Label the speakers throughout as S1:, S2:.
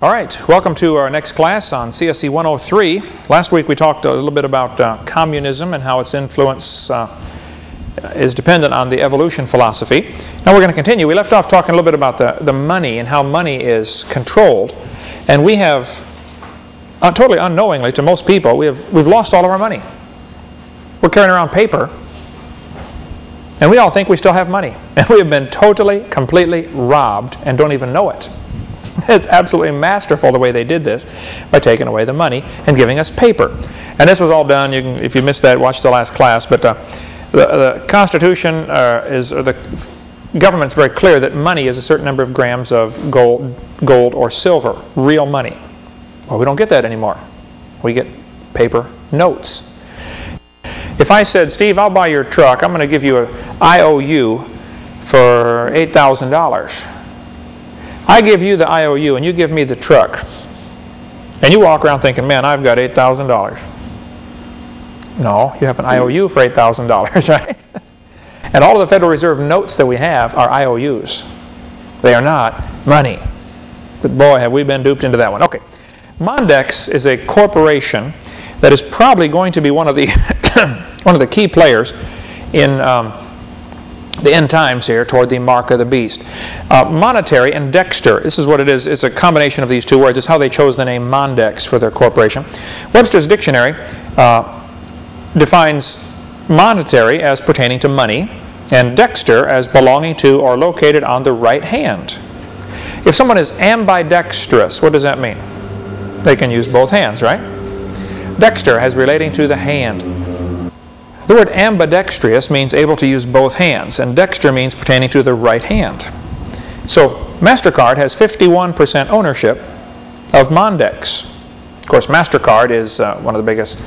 S1: All right, welcome to our next class on CSE 103. Last week we talked a little bit about uh, communism and how its influence uh, is dependent on the evolution philosophy. Now we're going to continue. We left off talking a little bit about the, the money and how money is controlled. And we have, uh, totally unknowingly to most people, we have, we've lost all of our money. We're carrying around paper and we all think we still have money. And we have been totally, completely robbed and don't even know it. It's absolutely masterful the way they did this by taking away the money and giving us paper. And this was all done, you can, if you missed that, watch the last class, but uh, the, the, Constitution uh, is, the government's very clear that money is a certain number of grams of gold, gold or silver, real money. Well, we don't get that anymore. We get paper notes. If I said, Steve, I'll buy your truck, I'm going to give you an IOU for $8,000. I give you the IOU and you give me the truck. And you walk around thinking, man, I've got $8,000. No, you have an IOU for $8,000, right? and all of the Federal Reserve notes that we have are IOUs. They are not money. But boy, have we been duped into that one. Okay, Mondex is a corporation that is probably going to be one of the, one of the key players in um, the end times here toward the mark of the beast. Uh, monetary and Dexter, this is what it is. It's a combination of these two words. It's how they chose the name Mondex for their corporation. Webster's dictionary uh, defines monetary as pertaining to money and Dexter as belonging to or located on the right hand. If someone is ambidextrous, what does that mean? They can use both hands, right? Dexter as relating to the hand. The word ambidextrous means able to use both hands, and dexter means pertaining to the right hand. So MasterCard has 51% ownership of Mondex. Of course, MasterCard is uh, one of the biggest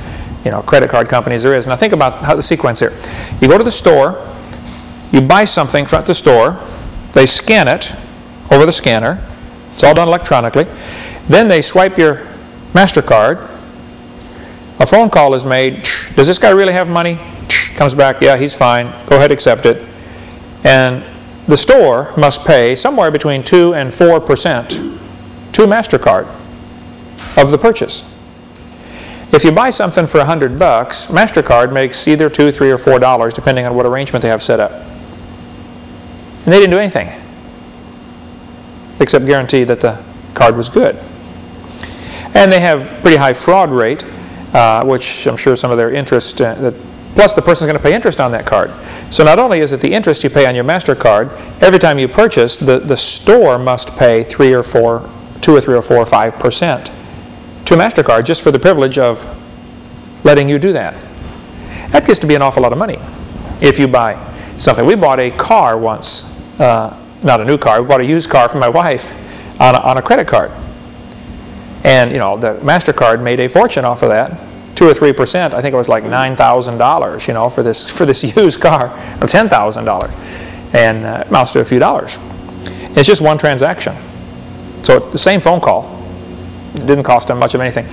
S1: you know, credit card companies there is. Now think about how the sequence here. You go to the store, you buy something from the store, they scan it over the scanner, it's all done electronically, then they swipe your MasterCard, a phone call is made, does this guy really have money? Comes back, yeah, he's fine. Go ahead, accept it. And the store must pay somewhere between 2 and 4% to MasterCard of the purchase. If you buy something for 100 bucks, MasterCard makes either 2, 3, or 4 dollars depending on what arrangement they have set up. And they didn't do anything except guarantee that the card was good. And they have pretty high fraud rate, uh, which I'm sure some of their interest, uh, that Plus, the person's going to pay interest on that card. So not only is it the interest you pay on your MasterCard, every time you purchase, the, the store must pay 3 or 4, 2 or 3 or 4 or 5% to MasterCard just for the privilege of letting you do that. That gets to be an awful lot of money if you buy something. We bought a car once, uh, not a new car, we bought a used car for my wife on a, on a credit card. And, you know, the MasterCard made a fortune off of that two or three percent, I think it was like nine thousand dollars, you know, for this for this used car, or ten thousand dollars, and uh, amounts to a few dollars. It's just one transaction, so the same phone call. It didn't cost them much of anything.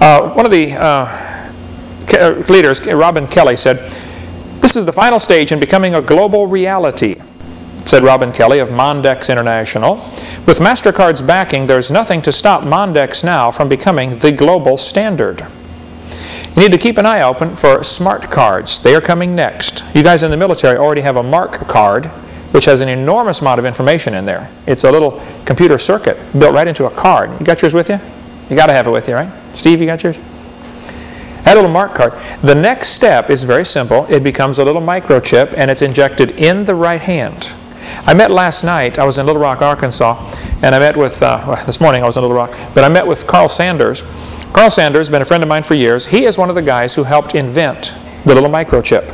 S1: Uh, one of the uh, uh leaders, Robin Kelly, said, "This is the final stage in becoming a global reality." Said Robin Kelly of Mondex International. With MasterCard's backing, there's nothing to stop Mondex now from becoming the global standard. You need to keep an eye open for smart cards. They are coming next. You guys in the military already have a MARC card, which has an enormous amount of information in there. It's a little computer circuit built right into a card. You got yours with you? You got to have it with you, right? Steve, you got yours? That little MARC card. The next step is very simple. It becomes a little microchip and it's injected in the right hand. I met last night, I was in Little Rock, Arkansas, and I met with, uh, well, this morning I was in Little Rock, but I met with Carl Sanders, Carl Sanders has been a friend of mine for years. He is one of the guys who helped invent the little microchip.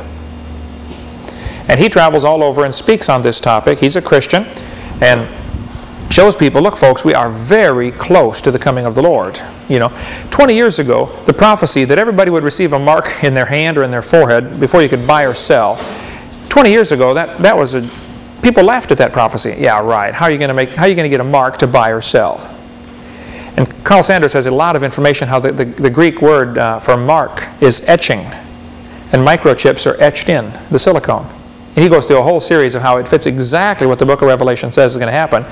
S1: And he travels all over and speaks on this topic. He's a Christian and shows people, look folks, we are very close to the coming of the Lord. You know, 20 years ago, the prophecy that everybody would receive a mark in their hand or in their forehead before you could buy or sell, 20 years ago, that, that was a, people laughed at that prophecy. Yeah, right. How are you going to make, how are you going to get a mark to buy or sell? And Carl Sanders has a lot of information how the, the, the Greek word uh, for mark is etching. And microchips are etched in the silicone. And he goes through a whole series of how it fits exactly what the book of Revelation says is going to happen.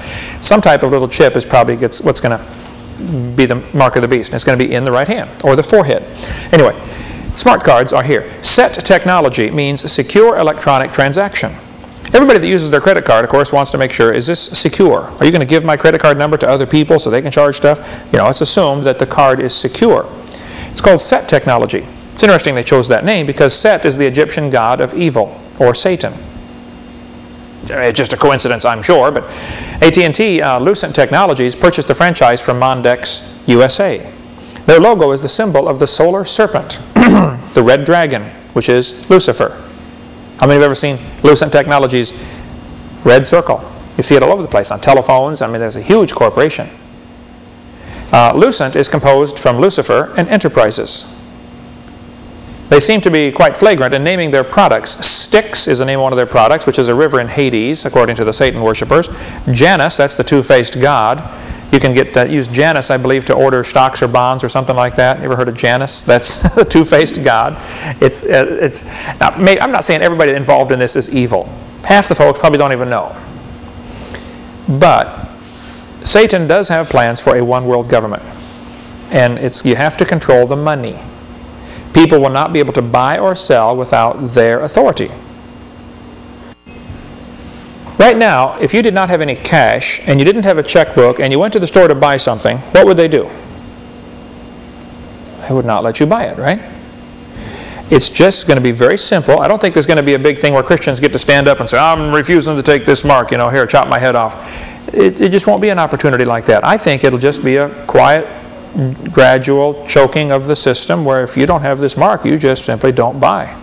S1: Some type of little chip is probably gets, what's going to be the mark of the beast. And it's going to be in the right hand or the forehead. Anyway, smart cards are here. SET technology means secure electronic transaction. Everybody that uses their credit card, of course, wants to make sure, is this secure? Are you going to give my credit card number to other people so they can charge stuff? You know, it's assumed that the card is secure. It's called SET technology. It's interesting they chose that name because Set is the Egyptian god of evil, or Satan. It's just a coincidence, I'm sure, but AT&T uh, Lucent Technologies purchased the franchise from Mondex USA. Their logo is the symbol of the solar serpent, the red dragon, which is Lucifer. How many have ever seen Lucent Technologies red circle? You see it all over the place on telephones. I mean, there's a huge corporation. Uh, Lucent is composed from Lucifer and Enterprises. They seem to be quite flagrant in naming their products. Styx is the name of one of their products, which is a river in Hades, according to the Satan worshippers. Janus, that's the two-faced god. You can get uh, use Janus, I believe, to order stocks or bonds or something like that. You ever heard of Janus? That's the two-faced god. It's, uh, it's, now, I'm not saying everybody involved in this is evil. Half the folks probably don't even know. But Satan does have plans for a one-world government. And it's, you have to control the money. People will not be able to buy or sell without their authority. Right now, if you did not have any cash and you didn't have a checkbook and you went to the store to buy something, what would they do? They would not let you buy it, right? It's just going to be very simple. I don't think there's going to be a big thing where Christians get to stand up and say, I'm refusing to take this mark, you know, here, chop my head off. It, it just won't be an opportunity like that. I think it'll just be a quiet, gradual choking of the system where if you don't have this mark, you just simply don't buy.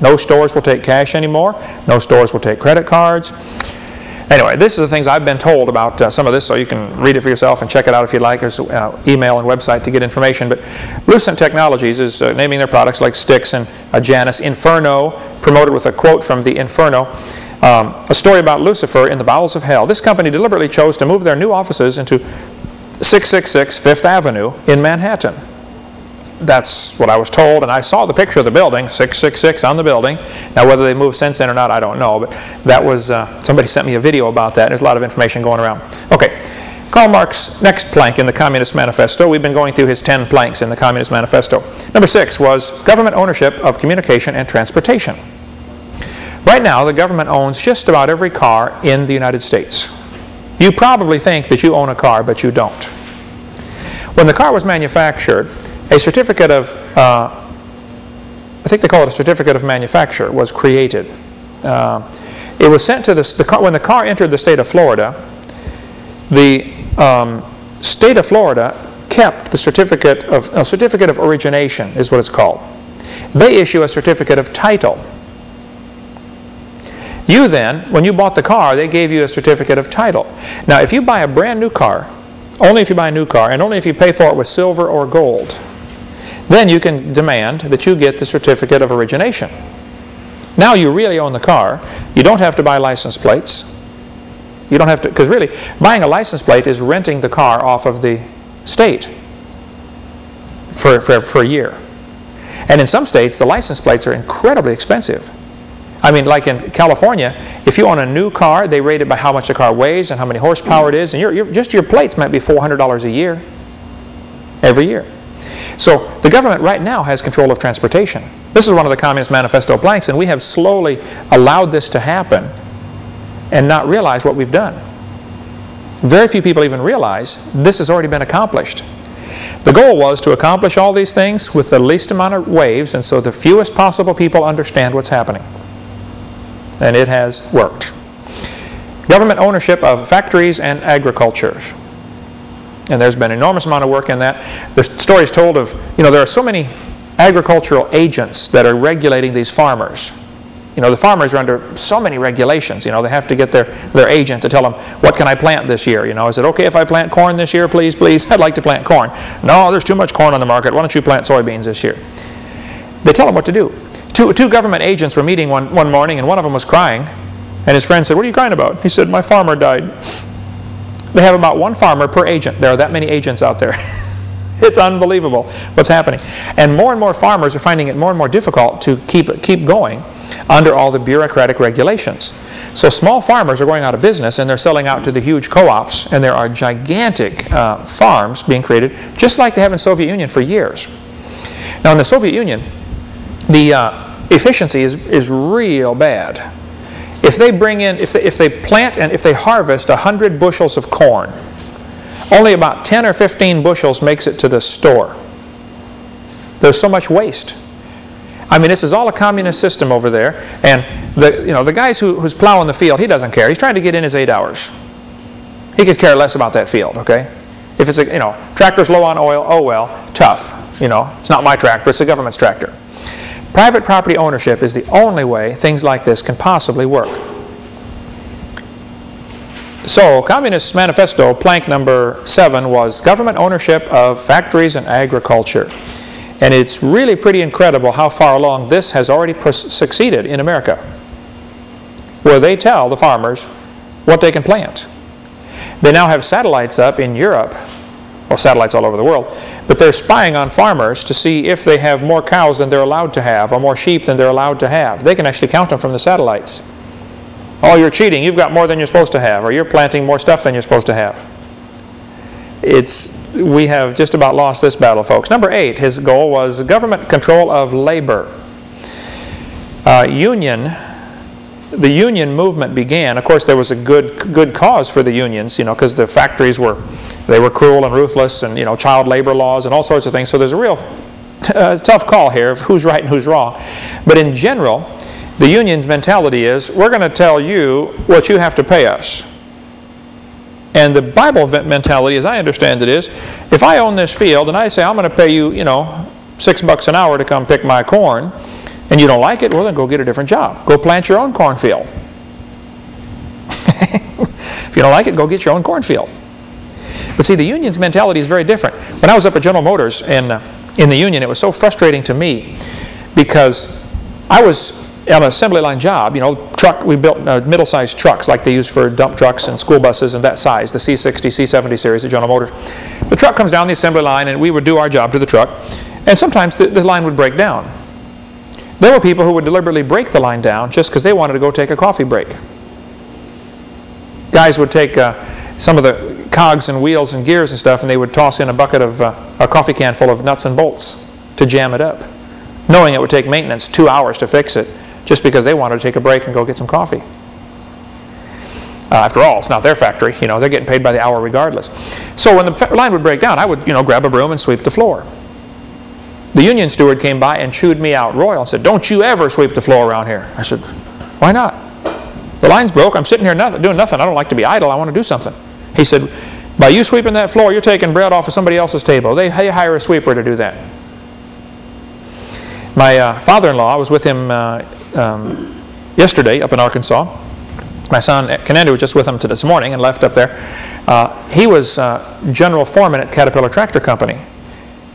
S1: No stores will take cash anymore. No stores will take credit cards. Anyway, this is the things I've been told about uh, some of this, so you can read it for yourself and check it out if you'd like. There's uh, email and website to get information. But Lucent Technologies is uh, naming their products like Styx and Janus. Inferno, promoted with a quote from the Inferno. Um, a story about Lucifer in the bowels of hell. This company deliberately chose to move their new offices into 666 Fifth Avenue in Manhattan that's what I was told, and I saw the picture of the building, 666 on the building. Now, whether they moved since then or not, I don't know, but that was, uh, somebody sent me a video about that. There's a lot of information going around. Okay, Karl Marx' next plank in the Communist Manifesto. We've been going through his 10 planks in the Communist Manifesto. Number six was government ownership of communication and transportation. Right now, the government owns just about every car in the United States. You probably think that you own a car, but you don't. When the car was manufactured, a certificate of, uh, I think they call it a certificate of manufacture, was created. Uh, it was sent to the, the car, when the car entered the state of Florida, the um, state of Florida kept the certificate of, a certificate of origination is what it's called. They issue a certificate of title. You then, when you bought the car, they gave you a certificate of title. Now, if you buy a brand new car, only if you buy a new car, and only if you pay for it with silver or gold, then you can demand that you get the certificate of origination. Now you really own the car. You don't have to buy license plates. You don't have to, because really, buying a license plate is renting the car off of the state for, for, for a year. And in some states, the license plates are incredibly expensive. I mean, like in California, if you own a new car, they rate it by how much the car weighs and how many horsepower it is, and you're, just your plates might be $400 a year, every year. So the government right now has control of transportation. This is one of the Communist Manifesto blanks, and we have slowly allowed this to happen and not realize what we've done. Very few people even realize this has already been accomplished. The goal was to accomplish all these things with the least amount of waves and so the fewest possible people understand what's happening. And it has worked. Government ownership of factories and agriculture. And there's been an enormous amount of work in that. The story is told of, you know, there are so many agricultural agents that are regulating these farmers. You know, the farmers are under so many regulations. You know, they have to get their, their agent to tell them, what can I plant this year? You know, is it okay if I plant corn this year, please, please? I'd like to plant corn. No, there's too much corn on the market. Why don't you plant soybeans this year? They tell them what to do. Two, two government agents were meeting one, one morning, and one of them was crying. And his friend said, what are you crying about? He said, my farmer died. They have about one farmer per agent. There are that many agents out there. it's unbelievable what's happening. And more and more farmers are finding it more and more difficult to keep, keep going under all the bureaucratic regulations. So small farmers are going out of business and they're selling out to the huge co-ops and there are gigantic uh, farms being created just like they have in Soviet Union for years. Now in the Soviet Union, the uh, efficiency is, is real bad. If they bring in, if they, if they plant and if they harvest 100 bushels of corn, only about 10 or 15 bushels makes it to the store. There's so much waste. I mean, this is all a communist system over there, and the, you know, the guys who, who's plowing the field, he doesn't care. He's trying to get in his eight hours. He could care less about that field, okay? If it's a, you know, tractor's low on oil, oh well, tough. You know, it's not my tractor, it's the government's tractor. Private property ownership is the only way things like this can possibly work. So, Communist Manifesto, plank number seven, was government ownership of factories and agriculture. And it's really pretty incredible how far along this has already succeeded in America, where they tell the farmers what they can plant. They now have satellites up in Europe, well, satellites all over the world, but they're spying on farmers to see if they have more cows than they're allowed to have or more sheep than they're allowed to have. They can actually count them from the satellites. Oh, you're cheating. You've got more than you're supposed to have, or you're planting more stuff than you're supposed to have. It's we have just about lost this battle, folks. Number eight, his goal was government control of labor. Uh, union, the union movement began. Of course, there was a good good cause for the unions, you know, because the factories were they were cruel and ruthless, and you know, child labor laws and all sorts of things. So there's a real uh, tough call here of who's right and who's wrong. But in general, the union's mentality is we're going to tell you what you have to pay us. And the Bible mentality, as I understand it, is if I own this field and I say I'm going to pay you, you know, six bucks an hour to come pick my corn, and you don't like it, well then go get a different job. Go plant your own cornfield. if you don't like it, go get your own cornfield. But see, the union's mentality is very different. When I was up at General Motors and uh, in the union, it was so frustrating to me because I was on an assembly line job, you know, truck, we built uh, middle-sized trucks like they use for dump trucks and school buses and that size, the C60, C70 series at General Motors. The truck comes down the assembly line and we would do our job to the truck and sometimes the, the line would break down. There were people who would deliberately break the line down just because they wanted to go take a coffee break. Guys would take uh, some of the cogs and wheels and gears and stuff and they would toss in a bucket of uh, a coffee can full of nuts and bolts to jam it up, knowing it would take maintenance two hours to fix it just because they wanted to take a break and go get some coffee. Uh, after all, it's not their factory. You know, they're getting paid by the hour regardless. So when the line would break down, I would, you know, grab a broom and sweep the floor. The union steward came by and chewed me out royal and said, don't you ever sweep the floor around here. I said, why not? The line's broke. I'm sitting here nothing, doing nothing. I don't like to be idle. I want to do something. He said, by you sweeping that floor, you're taking bread off of somebody else's table. They hire a sweeper to do that. My uh, father-in-law, I was with him uh, um, yesterday up in Arkansas. My son, Cananda, was just with him this morning and left up there. Uh, he was uh, general foreman at Caterpillar Tractor Company.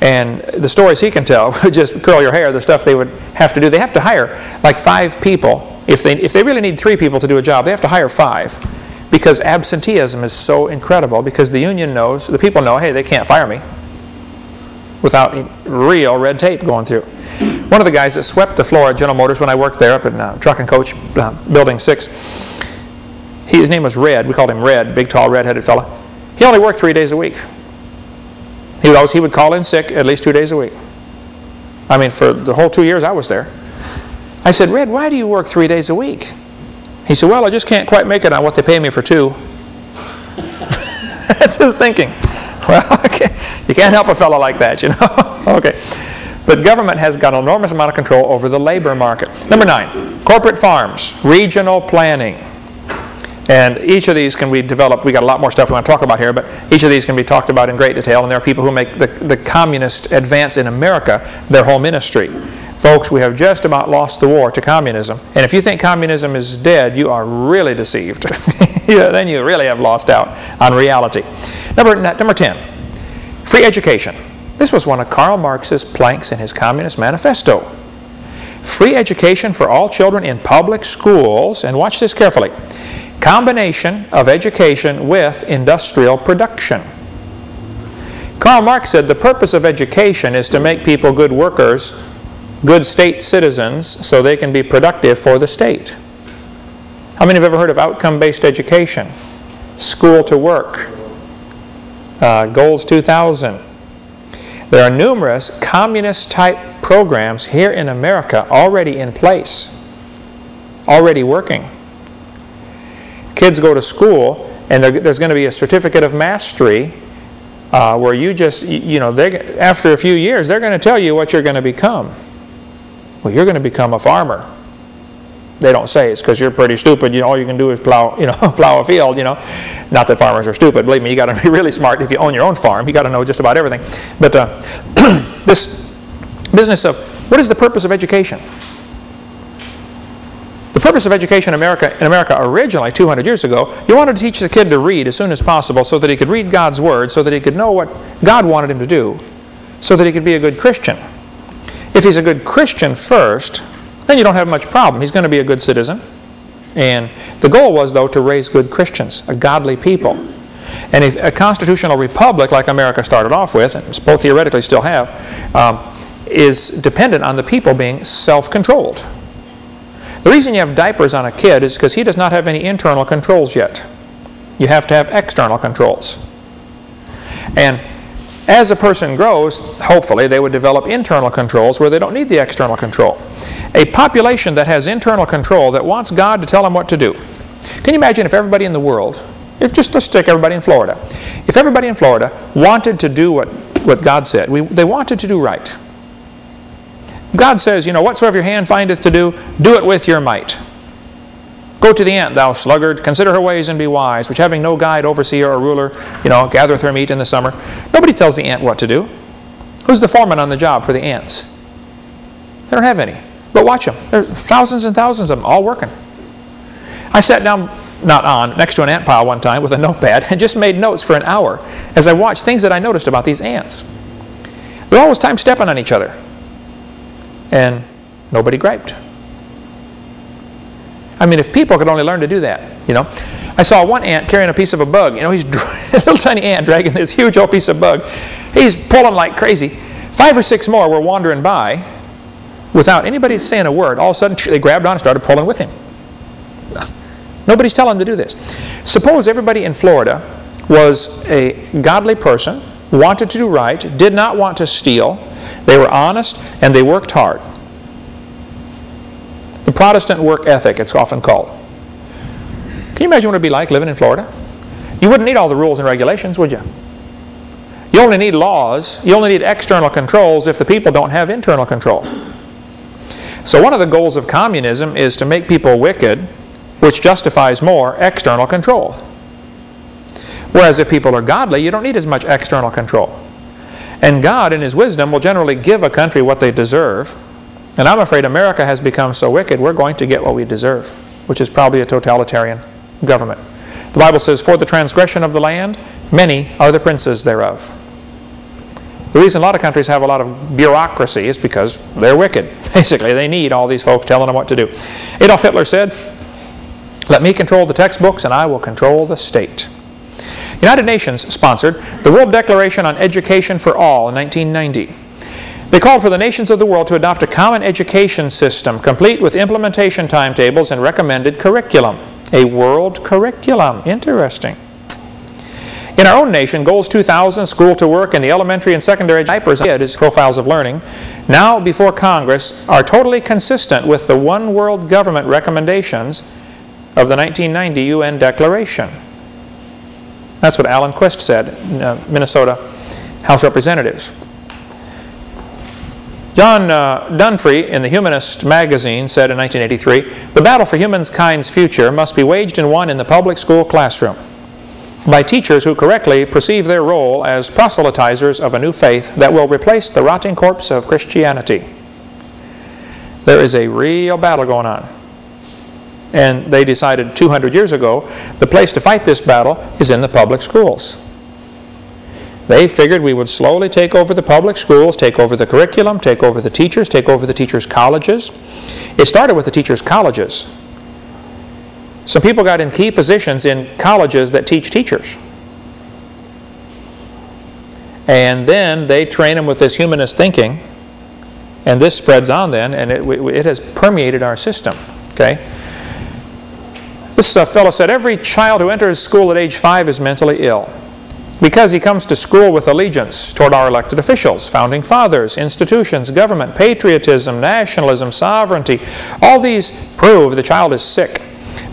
S1: And the stories he can tell just curl your hair, the stuff they would have to do. They have to hire like five people. If they, if they really need three people to do a job, they have to hire five because absenteeism is so incredible because the union knows, the people know, hey, they can't fire me without real red tape going through. One of the guys that swept the floor at General Motors when I worked there up in uh, Truck and Coach uh, Building 6, he, his name was Red. We called him Red, big, tall, red-headed fella. He only worked three days a week. He would, always, he would call in sick at least two days a week. I mean, for the whole two years I was there. I said, Red, why do you work three days a week? He said, well, I just can't quite make it on what they pay me for two. That's his thinking. Well, okay. you can't help a fellow like that, you know. okay. But government has got an enormous amount of control over the labor market. Number nine, corporate farms, regional planning. And each of these can be developed. we got a lot more stuff we want to talk about here, but each of these can be talked about in great detail. And there are people who make the, the communist advance in America their whole ministry. Folks, we have just about lost the war to communism. And if you think communism is dead, you are really deceived. yeah, then you really have lost out on reality. Number, number 10, free education. This was one of Karl Marx's planks in his Communist Manifesto. Free education for all children in public schools, and watch this carefully, combination of education with industrial production. Karl Marx said the purpose of education is to make people good workers, good state citizens, so they can be productive for the state. How many have ever heard of outcome-based education? School to work. Uh, Goals 2000. There are numerous communist-type programs here in America already in place, already working. Kids go to school, and there's going to be a certificate of mastery uh, where you just, you know, after a few years, they're going to tell you what you're going to become. Well, you're going to become a farmer. They don't say it's because you're pretty stupid. You know, all you can do is plow, you know, plow a field. You know, not that farmers are stupid. Believe me, you got to be really smart if you own your own farm. You got to know just about everything. But uh, this business of what is the purpose of education? Purpose of education in America, in America originally, 200 years ago, you wanted to teach the kid to read as soon as possible so that he could read God's Word, so that he could know what God wanted him to do, so that he could be a good Christian. If he's a good Christian first, then you don't have much problem. He's going to be a good citizen. And the goal was, though, to raise good Christians, a godly people. And if a constitutional republic like America started off with, and both theoretically still have, um, is dependent on the people being self-controlled. The reason you have diapers on a kid is because he does not have any internal controls yet. You have to have external controls. And as a person grows, hopefully they would develop internal controls where they don't need the external control. A population that has internal control that wants God to tell them what to do. Can you imagine if everybody in the world, if just let's take everybody in Florida, if everybody in Florida wanted to do what, what God said, we, they wanted to do right. God says, you know, whatsoever your hand findeth to do, do it with your might. Go to the ant, thou sluggard, consider her ways and be wise, which having no guide, overseer, or ruler, you know, gathereth her meat in the summer. Nobody tells the ant what to do. Who's the foreman on the job for the ants? They don't have any. But watch them. There's thousands and thousands of them, all working. I sat down, not on, next to an ant pile one time with a notepad and just made notes for an hour as I watched things that I noticed about these ants. They're always time stepping on each other and nobody griped. I mean, if people could only learn to do that, you know. I saw one ant carrying a piece of a bug. You know, he's a little tiny ant dragging this huge old piece of bug. He's pulling like crazy. Five or six more were wandering by without anybody saying a word. All of a sudden, they grabbed on and started pulling with him. Nobody's telling them to do this. Suppose everybody in Florida was a godly person, wanted to do right, did not want to steal, they were honest and they worked hard. The Protestant work ethic, it's often called. Can you imagine what it would be like living in Florida? You wouldn't need all the rules and regulations, would you? You only need laws, you only need external controls if the people don't have internal control. So one of the goals of communism is to make people wicked, which justifies more external control. Whereas if people are godly, you don't need as much external control. And God, in His wisdom, will generally give a country what they deserve. And I'm afraid America has become so wicked, we're going to get what we deserve, which is probably a totalitarian government. The Bible says, For the transgression of the land, many are the princes thereof. The reason a lot of countries have a lot of bureaucracy is because they're wicked. Basically, they need all these folks telling them what to do. Adolf Hitler said, Let me control the textbooks and I will control the state. United Nations sponsored the World Declaration on Education for All in 1990. They called for the nations of the world to adopt a common education system, complete with implementation timetables and recommended curriculum. A world curriculum. Interesting. In our own nation, Goals 2000, School to Work, and the elementary and secondary diapers as profiles of learning, now before Congress, are totally consistent with the One World Government recommendations of the 1990 UN Declaration. That's what Alan Quist said, uh, Minnesota House Representatives. John uh, in the Humanist magazine said in 1983, the battle for humankind's future must be waged and won in the public school classroom by teachers who correctly perceive their role as proselytizers of a new faith that will replace the rotting corpse of Christianity. There is a real battle going on. And they decided 200 years ago the place to fight this battle is in the public schools. They figured we would slowly take over the public schools, take over the curriculum, take over the teachers, take over the teachers' colleges. It started with the teachers' colleges. Some people got in key positions in colleges that teach teachers. And then they train them with this humanist thinking, and this spreads on then, and it, it has permeated our system. Okay? This fellow said, every child who enters school at age five is mentally ill because he comes to school with allegiance toward our elected officials, founding fathers, institutions, government, patriotism, nationalism, sovereignty. All these prove the child is sick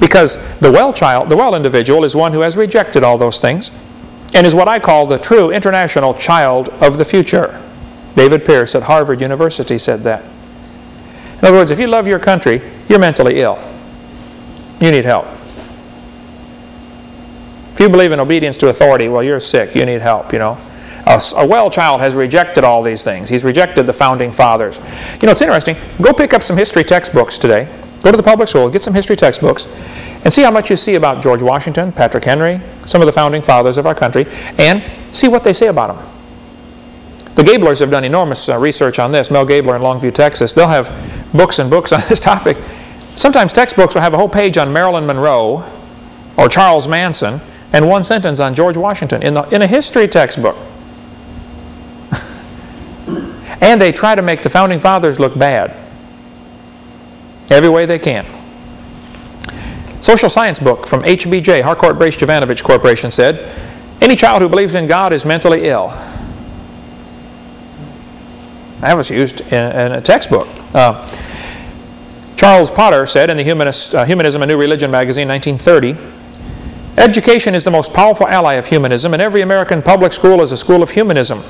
S1: because the well child, the well individual is one who has rejected all those things and is what I call the true international child of the future. David Pearce at Harvard University said that. In other words, if you love your country, you're mentally ill. You need help. If you believe in obedience to authority, well, you're sick. You need help, you know. A, a, well child has rejected all these things. He's rejected the founding fathers. You know, it's interesting. Go pick up some history textbooks today. Go to the public school, get some history textbooks, and see how much you see about George Washington, Patrick Henry, some of the founding fathers of our country, and see what they say about them. The Gablers have done enormous uh, research on this. Mel Gabler in Longview, Texas. They'll have books and books on this topic. Sometimes textbooks will have a whole page on Marilyn Monroe or Charles Manson and one sentence on George Washington in, the, in a history textbook. and they try to make the founding fathers look bad every way they can. Social science book from HBJ, Harcourt Brace Jovanovich Corporation said, any child who believes in God is mentally ill. That was used in, in a textbook. Uh, Charles Potter said in the Humanist, uh, Humanism, A New Religion magazine, 1930, Education is the most powerful ally of humanism, and every American public school is a school of humanism.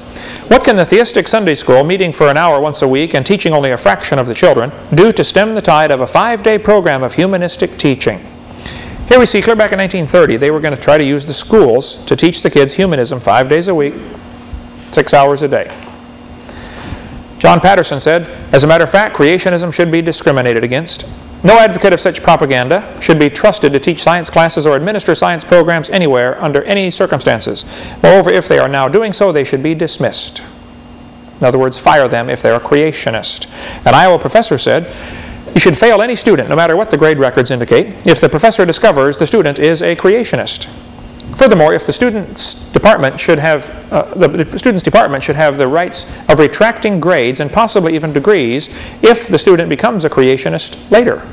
S1: What can the theistic Sunday school, meeting for an hour once a week and teaching only a fraction of the children, do to stem the tide of a five-day program of humanistic teaching? Here we see clear back in 1930, they were going to try to use the schools to teach the kids humanism five days a week, six hours a day. John Patterson said, as a matter of fact, creationism should be discriminated against. No advocate of such propaganda should be trusted to teach science classes or administer science programs anywhere under any circumstances. Moreover, if they are now doing so, they should be dismissed. In other words, fire them if they're a creationist. An Iowa professor said, you should fail any student, no matter what the grade records indicate, if the professor discovers the student is a creationist. Furthermore, if the student's department should have, uh, the, the, student's department should have the rights of retracting grades and possibly even degrees if the student becomes a creationist later.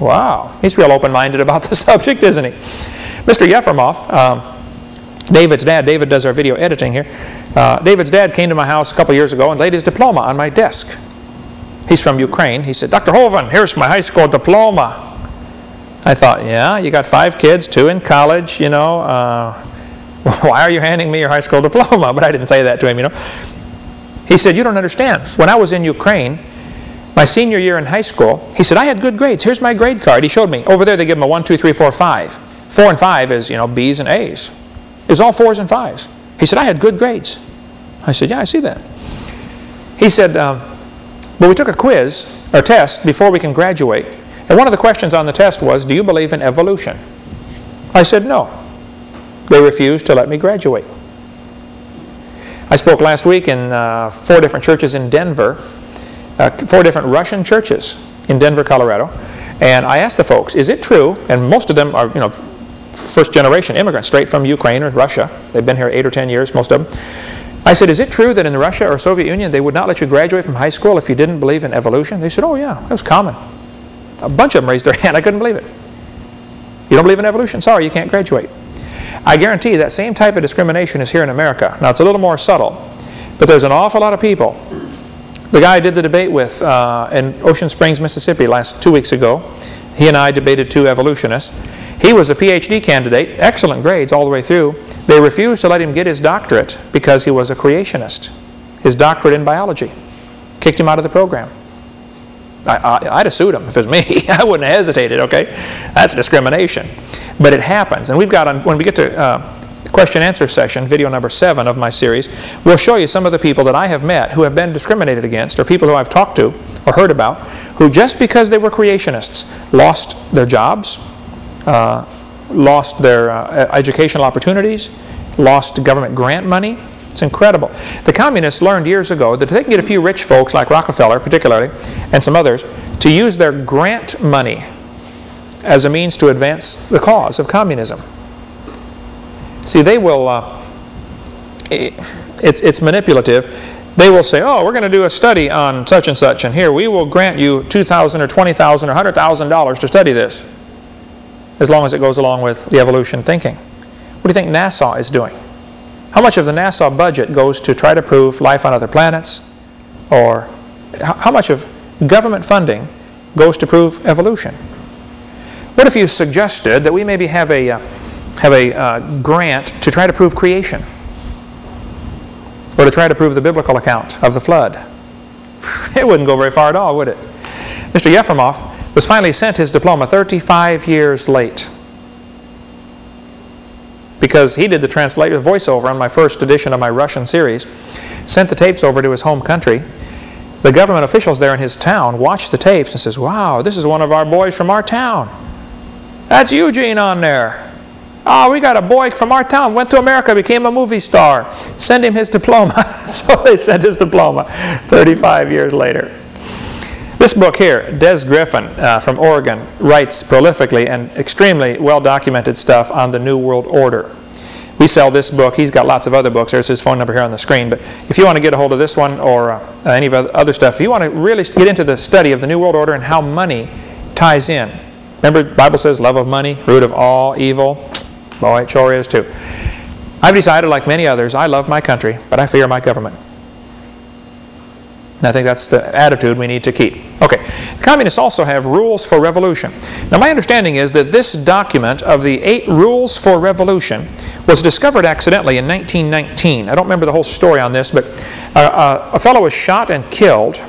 S1: Wow, he's real open-minded about the subject, isn't he? Mr. Yefremov, um, David's dad, David does our video editing here. Uh, David's dad came to my house a couple years ago and laid his diploma on my desk. He's from Ukraine. He said, Dr. Hovind, here's my high school diploma. I thought, yeah, you got five kids, two in college, you know. Uh, why are you handing me your high school diploma? But I didn't say that to him, you know. He said, you don't understand. When I was in Ukraine, my senior year in high school, he said, I had good grades. Here's my grade card. He showed me. Over there, they give them a 1, 2, 3, 4, 5. 4 and 5 is, you know, B's and A's. It was all 4s and 5s. He said, I had good grades. I said, yeah, I see that. He said, um, but we took a quiz, or test, before we can graduate. And one of the questions on the test was, do you believe in evolution? I said no. They refused to let me graduate. I spoke last week in uh, four different churches in Denver, uh, four different Russian churches in Denver, Colorado. And I asked the folks, is it true, and most of them are, you know, first generation immigrants straight from Ukraine or Russia. They've been here eight or ten years, most of them. I said, is it true that in Russia or Soviet Union they would not let you graduate from high school if you didn't believe in evolution? They said, oh yeah, that was common. A bunch of them raised their hand. I couldn't believe it. You don't believe in evolution? Sorry, you can't graduate. I guarantee you that same type of discrimination is here in America. Now, it's a little more subtle, but there's an awful lot of people. The guy I did the debate with uh, in Ocean Springs, Mississippi last two weeks ago, he and I debated two evolutionists. He was a PhD candidate, excellent grades all the way through. They refused to let him get his doctorate because he was a creationist, his doctorate in biology. Kicked him out of the program. I, would have sued him if it was me. I wouldn't have hesitated, okay? That's discrimination. But it happens. And we've got, on, when we get to uh, question answer session, video number seven of my series, we'll show you some of the people that I have met who have been discriminated against or people who I've talked to or heard about who just because they were creationists lost their jobs, uh, lost their uh, educational opportunities, lost government grant money, it's incredible. The communists learned years ago that they can get a few rich folks like Rockefeller particularly and some others to use their grant money as a means to advance the cause of communism. See, they will, uh, it's, it's manipulative. They will say, oh, we're going to do a study on such and such, and here we will grant you 2,000 or 20,000 or $100,000 to study this. as long as it goes along with the evolution thinking. What do you think NASA is doing? How much of the NASA budget goes to try to prove life on other planets? Or how much of government funding goes to prove evolution? What if you suggested that we maybe have a, uh, have a uh, grant to try to prove creation? Or to try to prove the biblical account of the flood? It wouldn't go very far at all, would it? Mr. Yefremov was finally sent his diploma 35 years late because he did the translation voiceover on my first edition of my Russian series, sent the tapes over to his home country. The government officials there in his town watched the tapes and says, wow, this is one of our boys from our town. That's Eugene on there. Oh, we got a boy from our town, went to America, became a movie star. Send him his diploma. so they sent his diploma 35 years later. This book here, Des Griffin uh, from Oregon, writes prolifically and extremely well-documented stuff on the New World Order. We sell this book. He's got lots of other books. There's his phone number here on the screen. But if you want to get a hold of this one or uh, any of other stuff, if you want to really get into the study of the New World Order and how money ties in. Remember, the Bible says love of money, root of all evil. Boy, it sure is too. I've decided, like many others, I love my country, but I fear my government. And I think that's the attitude we need to keep. Okay, communists also have rules for revolution. Now my understanding is that this document of the eight rules for revolution was discovered accidentally in 1919. I don't remember the whole story on this, but uh, uh, a fellow was shot and killed,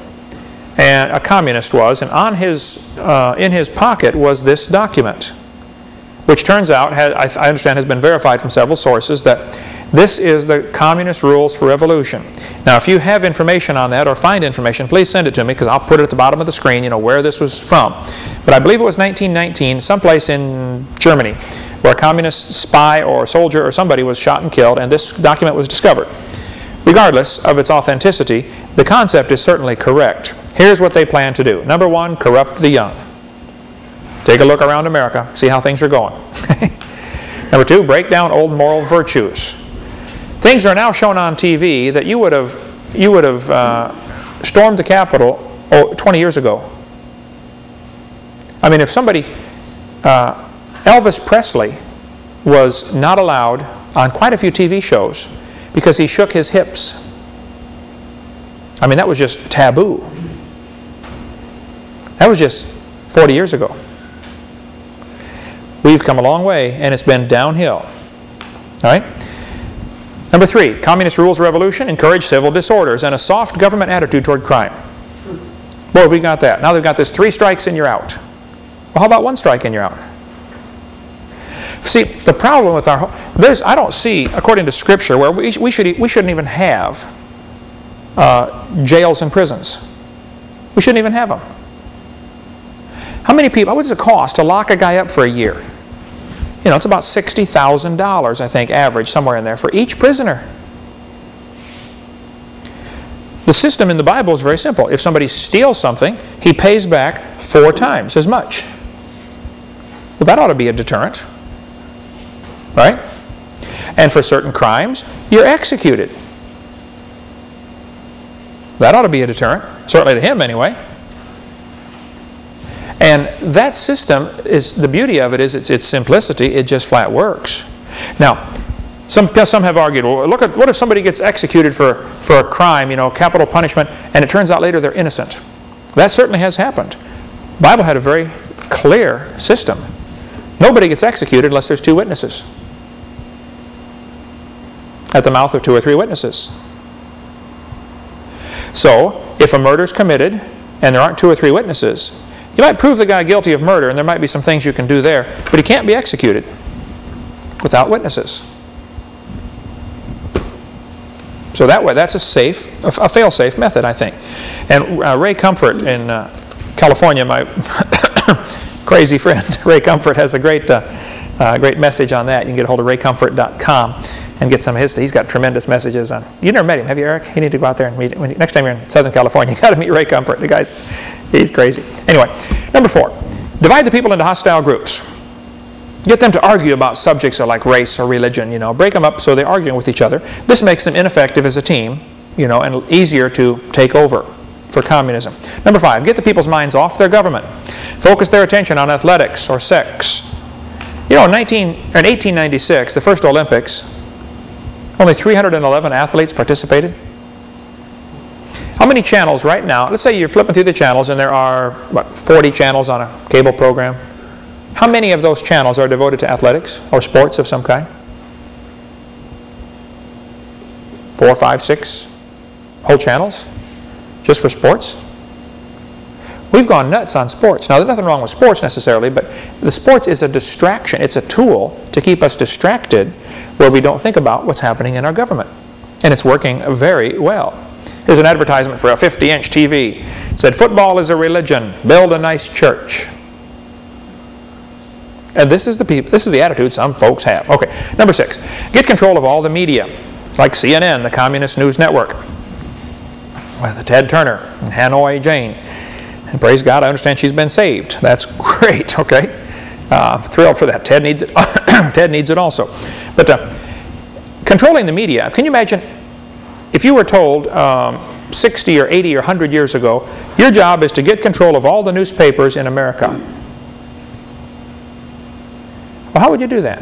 S1: and a communist was, and on his, uh, in his pocket was this document, which turns out, I understand, has been verified from several sources that this is the Communist Rules for Revolution. Now, if you have information on that or find information, please send it to me because I'll put it at the bottom of the screen, you know, where this was from. But I believe it was 1919, someplace in Germany, where a communist spy or soldier or somebody was shot and killed, and this document was discovered. Regardless of its authenticity, the concept is certainly correct. Here's what they plan to do. Number one, corrupt the young. Take a look around America, see how things are going. Number two, break down old moral virtues. Things are now shown on TV that you would have, you would have uh, stormed the Capitol oh, 20 years ago. I mean, if somebody, uh, Elvis Presley was not allowed on quite a few TV shows because he shook his hips. I mean, that was just taboo. That was just 40 years ago. We've come a long way, and it's been downhill. All right? Number three, communist rules revolution encourage civil disorders and a soft government attitude toward crime. Boy, we got that. Now they've got this three strikes and you're out. Well, how about one strike and you're out? See, the problem with our, there's, I don't see, according to Scripture, where we, we, should, we shouldn't even have uh, jails and prisons. We shouldn't even have them. How many people, what does it cost to lock a guy up for a year? You know, it's about $60,000, I think, average, somewhere in there, for each prisoner. The system in the Bible is very simple. If somebody steals something, he pays back four times as much. Well, that ought to be a deterrent. Right? And for certain crimes, you're executed. That ought to be a deterrent. Certainly to him, anyway. And that system is, the beauty of it is its, its simplicity, it just flat works. Now, some, some have argued, well, look at, what if somebody gets executed for, for a crime, you know, capital punishment, and it turns out later they're innocent? That certainly has happened. The Bible had a very clear system. Nobody gets executed unless there's two witnesses. At the mouth of two or three witnesses. So, if a murder is committed and there aren't two or three witnesses, you might prove the guy guilty of murder, and there might be some things you can do there, but he can't be executed without witnesses. So that way, that's a safe, a fail-safe method, I think. And uh, Ray Comfort in uh, California, my crazy friend Ray Comfort, has a great, uh, uh, great message on that. You can get a hold of raycomfort.com and get some of his. He's got tremendous messages on. You never met him, have you, Eric? You need to go out there and meet. Him. Next time you're in Southern California, you got to meet Ray Comfort. The guy's He's crazy. Anyway, number four, divide the people into hostile groups. Get them to argue about subjects like race or religion, you know. Break them up so they're arguing with each other. This makes them ineffective as a team, you know, and easier to take over for communism. Number five, get the people's minds off their government. Focus their attention on athletics or sex. You know, in, 19, in 1896, the first Olympics, only 311 athletes participated. How many channels right now? Let's say you're flipping through the channels and there are, what, 40 channels on a cable program. How many of those channels are devoted to athletics or sports of some kind? Four, five, six whole channels just for sports? We've gone nuts on sports. Now, there's nothing wrong with sports necessarily, but the sports is a distraction. It's a tool to keep us distracted where we don't think about what's happening in our government. And it's working very well. Here's an advertisement for a 50-inch TV. It said, football is a religion. Build a nice church. And this is the people, this is the attitude some folks have. Okay, number six, get control of all the media, like CNN, the Communist News Network, with Ted Turner and Hanoi Jane. And praise God, I understand she's been saved. That's great, okay? Uh, thrilled for that. Ted needs it. Ted needs it also. But uh, controlling the media, can you imagine if you were told um, 60 or 80 or 100 years ago, your job is to get control of all the newspapers in America. Well, how would you do that?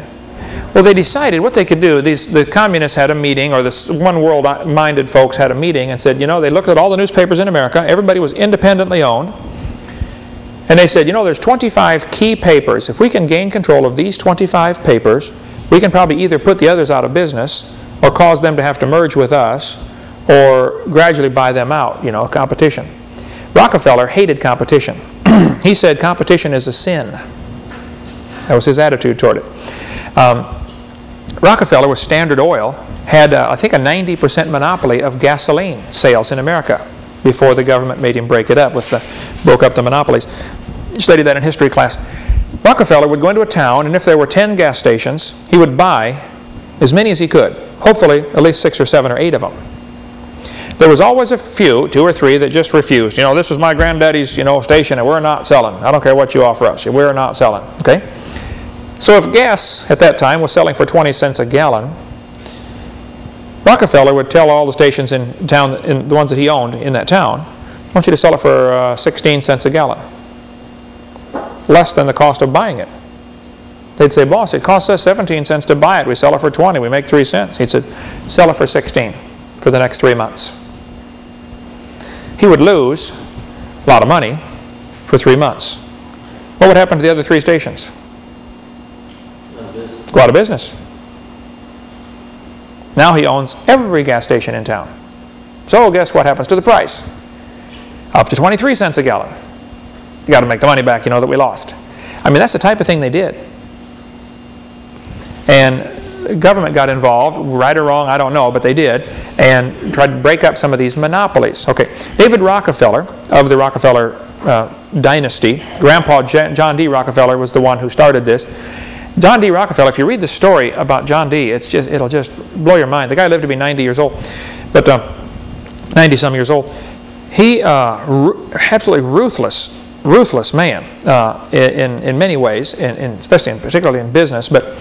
S1: Well, they decided what they could do. These, the communists had a meeting, or the one world-minded folks had a meeting and said, you know, they looked at all the newspapers in America. Everybody was independently owned. And they said, you know, there's 25 key papers. If we can gain control of these 25 papers, we can probably either put the others out of business or cause them to have to merge with us or gradually buy them out, you know, competition. Rockefeller hated competition. he said competition is a sin. That was his attitude toward it. Um, Rockefeller with Standard Oil had, uh, I think, a 90% monopoly of gasoline sales in America before the government made him break it up with the, broke up the monopolies. You studied that in history class. Rockefeller would go into a town, and if there were 10 gas stations, he would buy as many as he could. Hopefully, at least six or seven or eight of them. There was always a few, two or three, that just refused. You know, this was my granddaddy's, you know, station, and we're not selling. I don't care what you offer us. We're not selling. Okay? So if gas at that time was selling for 20 cents a gallon, Rockefeller would tell all the stations in town, in the ones that he owned in that town, I want you to sell it for uh, 16 cents a gallon. Less than the cost of buying it. They'd say, boss, it costs us 17 cents to buy it. We sell it for 20. We make 3 cents. He'd say, sell it for 16 for the next three months. He would lose a lot of money for three months. What would happen to the other three stations? Go out of business. Now he owns every gas station in town. So guess what happens to the price? Up to 23 cents a gallon. You got to make the money back, you know, that we lost. I mean, that's the type of thing they did. And government got involved, right or wrong, I don't know, but they did, and tried to break up some of these monopolies. Okay, David Rockefeller of the Rockefeller uh, dynasty, Grandpa John D. Rockefeller was the one who started this. John D. Rockefeller, if you read the story about John D., it's just, it'll just blow your mind. The guy lived to be 90 years old, but uh, 90 some years old. He, uh, absolutely ruthless, ruthless man uh, in, in many ways, in, in, especially and particularly in business, but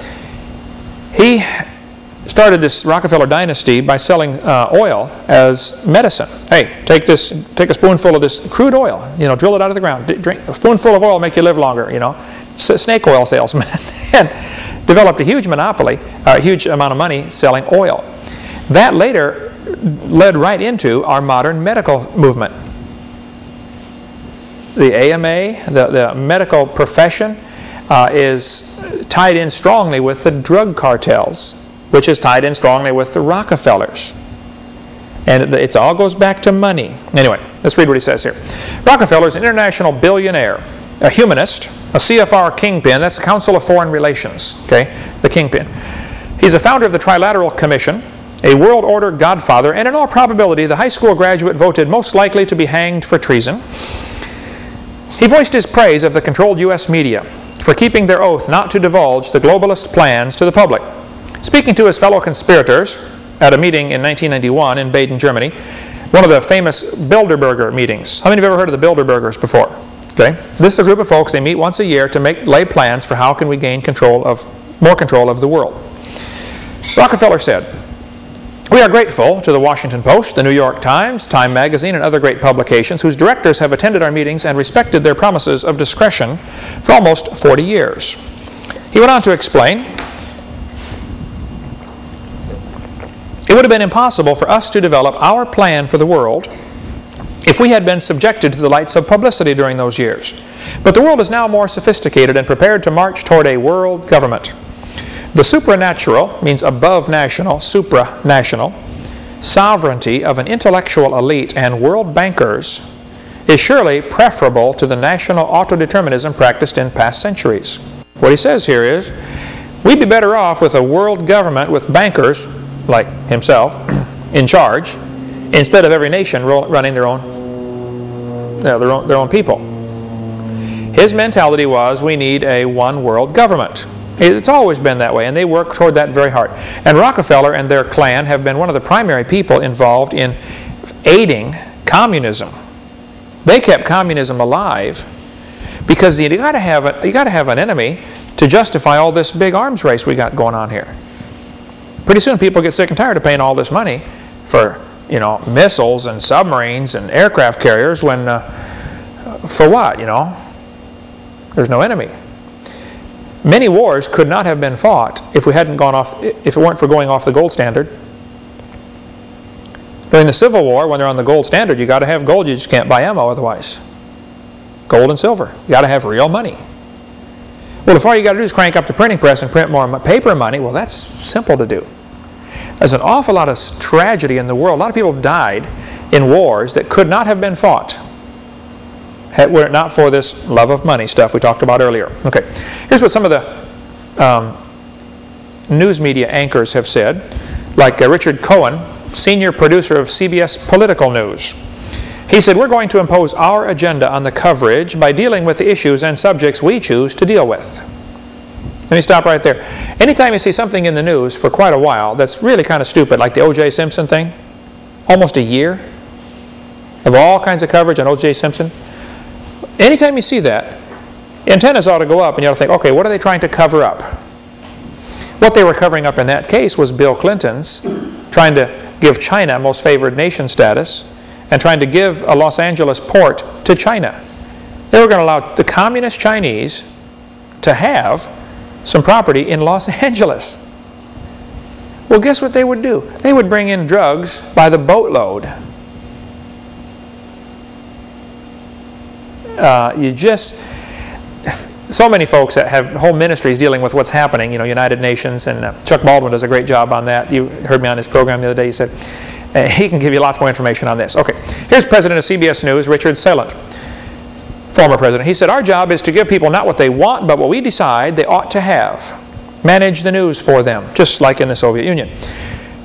S1: he started this Rockefeller dynasty by selling uh, oil as medicine. Hey, take this, take a spoonful of this crude oil, you know, drill it out of the ground. Drink a spoonful of oil make you live longer, you know. S snake oil salesman. and developed a huge monopoly, a huge amount of money selling oil. That later led right into our modern medical movement. The AMA, the, the medical profession, uh, is tied in strongly with the drug cartels, which is tied in strongly with the Rockefellers. And it all goes back to money. Anyway, let's read what he says here. Rockefeller is an international billionaire a humanist, a CFR kingpin, that's the Council of Foreign Relations, okay, the kingpin. He's a founder of the Trilateral Commission, a world order godfather, and in all probability the high school graduate voted most likely to be hanged for treason. He voiced his praise of the controlled U.S. media for keeping their oath not to divulge the globalist plans to the public. Speaking to his fellow conspirators at a meeting in 1991 in Baden, Germany, one of the famous Bilderberger meetings. How many of you have ever heard of the Bilderbergers before? Okay? This is a group of folks, they meet once a year to make, lay plans for how can we gain control of, more control of the world. Rockefeller said, we are grateful to the Washington Post, the New York Times, Time Magazine, and other great publications whose directors have attended our meetings and respected their promises of discretion for almost 40 years. He went on to explain, it would have been impossible for us to develop our plan for the world if we had been subjected to the lights of publicity during those years. But the world is now more sophisticated and prepared to march toward a world government. The supranatural means above national, supranational, sovereignty of an intellectual elite and world bankers is surely preferable to the national autodeterminism practiced in past centuries. What he says here is, we'd be better off with a world government with bankers, like himself, in charge, instead of every nation running their own, you know, their own, their own people. His mentality was, we need a one world government. It's always been that way, and they work toward that very hard. And Rockefeller and their clan have been one of the primary people involved in aiding communism. They kept communism alive because you got to have a, you got to have an enemy to justify all this big arms race we got going on here. Pretty soon people get sick and tired of paying all this money for you know missiles and submarines and aircraft carriers when uh, for what you know there's no enemy. Many wars could not have been fought if we hadn't gone off, if it weren't for going off the gold standard. During the Civil War, when they're on the gold standard, you got to have gold. You just can't buy ammo otherwise. Gold and silver. You got to have real money. Well, if all you got to do is crank up the printing press and print more paper money, well, that's simple to do. There's an awful lot of tragedy in the world. A lot of people have died in wars that could not have been fought were it not for this love of money stuff we talked about earlier. Okay, here's what some of the um, news media anchors have said, like uh, Richard Cohen, senior producer of CBS Political News. He said, we're going to impose our agenda on the coverage by dealing with the issues and subjects we choose to deal with. Let me stop right there. Anytime you see something in the news for quite a while that's really kind of stupid, like the O.J. Simpson thing, almost a year of all kinds of coverage on O.J. Simpson, Anytime you see that, antennas ought to go up and you ought to think, okay, what are they trying to cover up? What they were covering up in that case was Bill Clinton's trying to give China most favored nation status and trying to give a Los Angeles port to China. They were going to allow the communist Chinese to have some property in Los Angeles. Well, guess what they would do? They would bring in drugs by the boatload uh, you just, so many folks that have whole ministries dealing with what's happening, you know, United Nations, and uh, Chuck Baldwin does a great job on that. You heard me on his program the other day. He said, uh, he can give you lots more information on this. Okay, here's President of CBS News, Richard Salant, former president. He said, our job is to give people not what they want, but what we decide they ought to have. Manage the news for them, just like in the Soviet Union.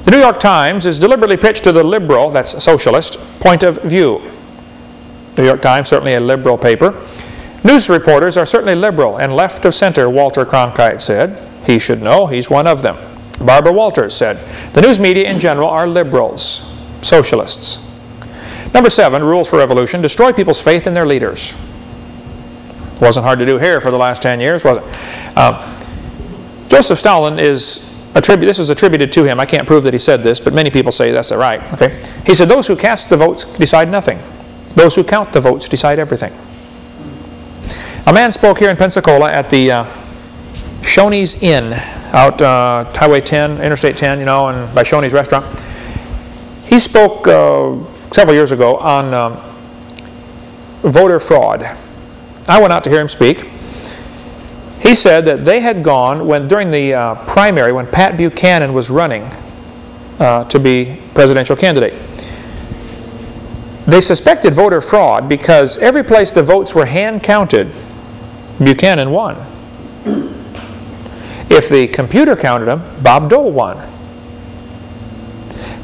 S1: The New York Times is deliberately pitched to the liberal, that's socialist, point of view. New York Times, certainly a liberal paper. News reporters are certainly liberal and left of center, Walter Cronkite said. He should know, he's one of them. Barbara Walters said, the news media in general are liberals, socialists. Number seven, rules for revolution, destroy people's faith in their leaders. Wasn't hard to do here for the last 10 years, was it? Uh, Joseph Stalin is attributed, this is attributed to him. I can't prove that he said this, but many people say that's right. Okay. He said, those who cast the votes decide nothing. Those who count the votes decide everything. A man spoke here in Pensacola at the uh, Shoney's Inn out uh, Highway 10, Interstate 10, you know, and by Shoney's restaurant. He spoke uh, several years ago on um, voter fraud. I went out to hear him speak. He said that they had gone when during the uh, primary when Pat Buchanan was running uh, to be presidential candidate. They suspected voter fraud because every place the votes were hand counted, Buchanan won. If the computer counted them, Bob Dole won.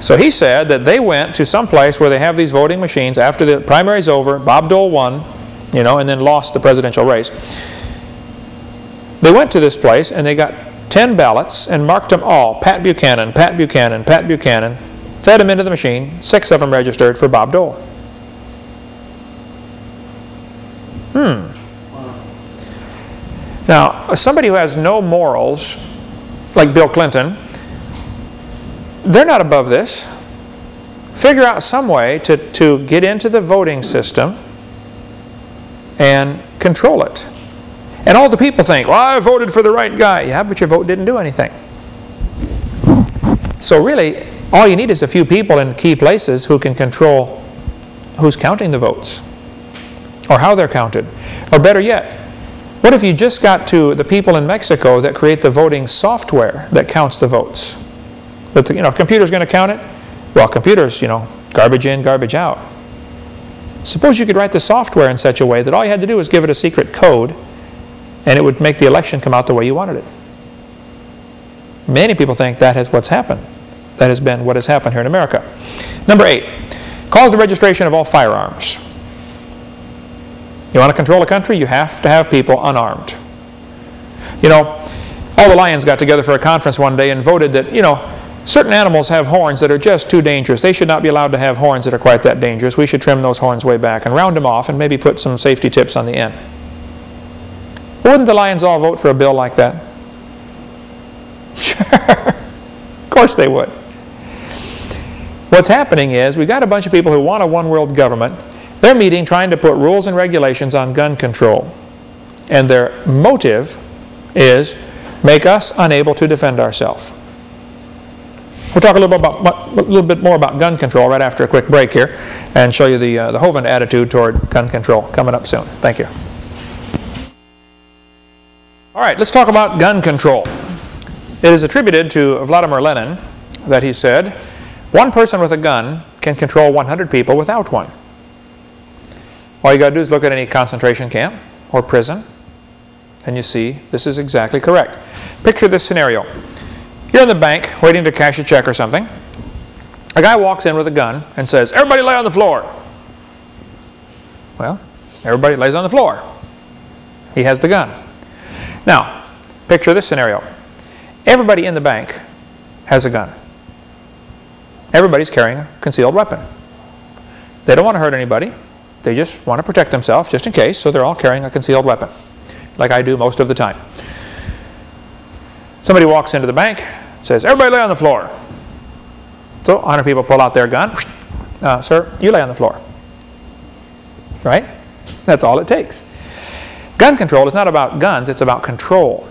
S1: So he said that they went to some place where they have these voting machines after the primary's over, Bob Dole won, you know, and then lost the presidential race. They went to this place and they got 10 ballots and marked them all, Pat Buchanan, Pat Buchanan, Pat Buchanan, fed them into the machine, six of them registered for Bob Dole. Hmm. Now, somebody who has no morals, like Bill Clinton, they're not above this. Figure out some way to, to get into the voting system and control it. And all the people think, well, I voted for the right guy. Yeah, but your vote didn't do anything. So really, all you need is a few people in key places who can control who's counting the votes or how they're counted. Or better yet, what if you just got to the people in Mexico that create the voting software that counts the votes? That the, you know, computer's going to count it? Well, computers, you know, garbage in, garbage out. Suppose you could write the software in such a way that all you had to do was give it a secret code and it would make the election come out the way you wanted it. Many people think that is what's happened. That has been what has happened here in America. Number eight, calls the registration of all firearms. You want to control a country, you have to have people unarmed. You know, all the lions got together for a conference one day and voted that, you know, certain animals have horns that are just too dangerous. They should not be allowed to have horns that are quite that dangerous. We should trim those horns way back and round them off and maybe put some safety tips on the end. Wouldn't the lions all vote for a bill like that? Sure. of course they would. What's happening is we've got a bunch of people who want a one world government they're meeting trying to put rules and regulations on gun control. And their motive is make us unable to defend ourselves. We'll talk a little bit, about, a little bit more about gun control right after a quick break here and show you the, uh, the Hovind attitude toward gun control coming up soon. Thank you. All right, let's talk about gun control. It is attributed to Vladimir Lenin that he said, one person with a gun can control 100 people without one. All you got to do is look at any concentration camp or prison, and you see this is exactly correct. Picture this scenario. You're in the bank waiting to cash a check or something. A guy walks in with a gun and says, everybody lay on the floor. Well, everybody lays on the floor. He has the gun. Now, picture this scenario. Everybody in the bank has a gun. Everybody's carrying a concealed weapon. They don't want to hurt anybody. They just want to protect themselves just in case, so they're all carrying a concealed weapon, like I do most of the time. Somebody walks into the bank, says, everybody lay on the floor. So 100 people pull out their gun. Uh, sir, you lay on the floor. Right? That's all it takes. Gun control is not about guns, it's about control.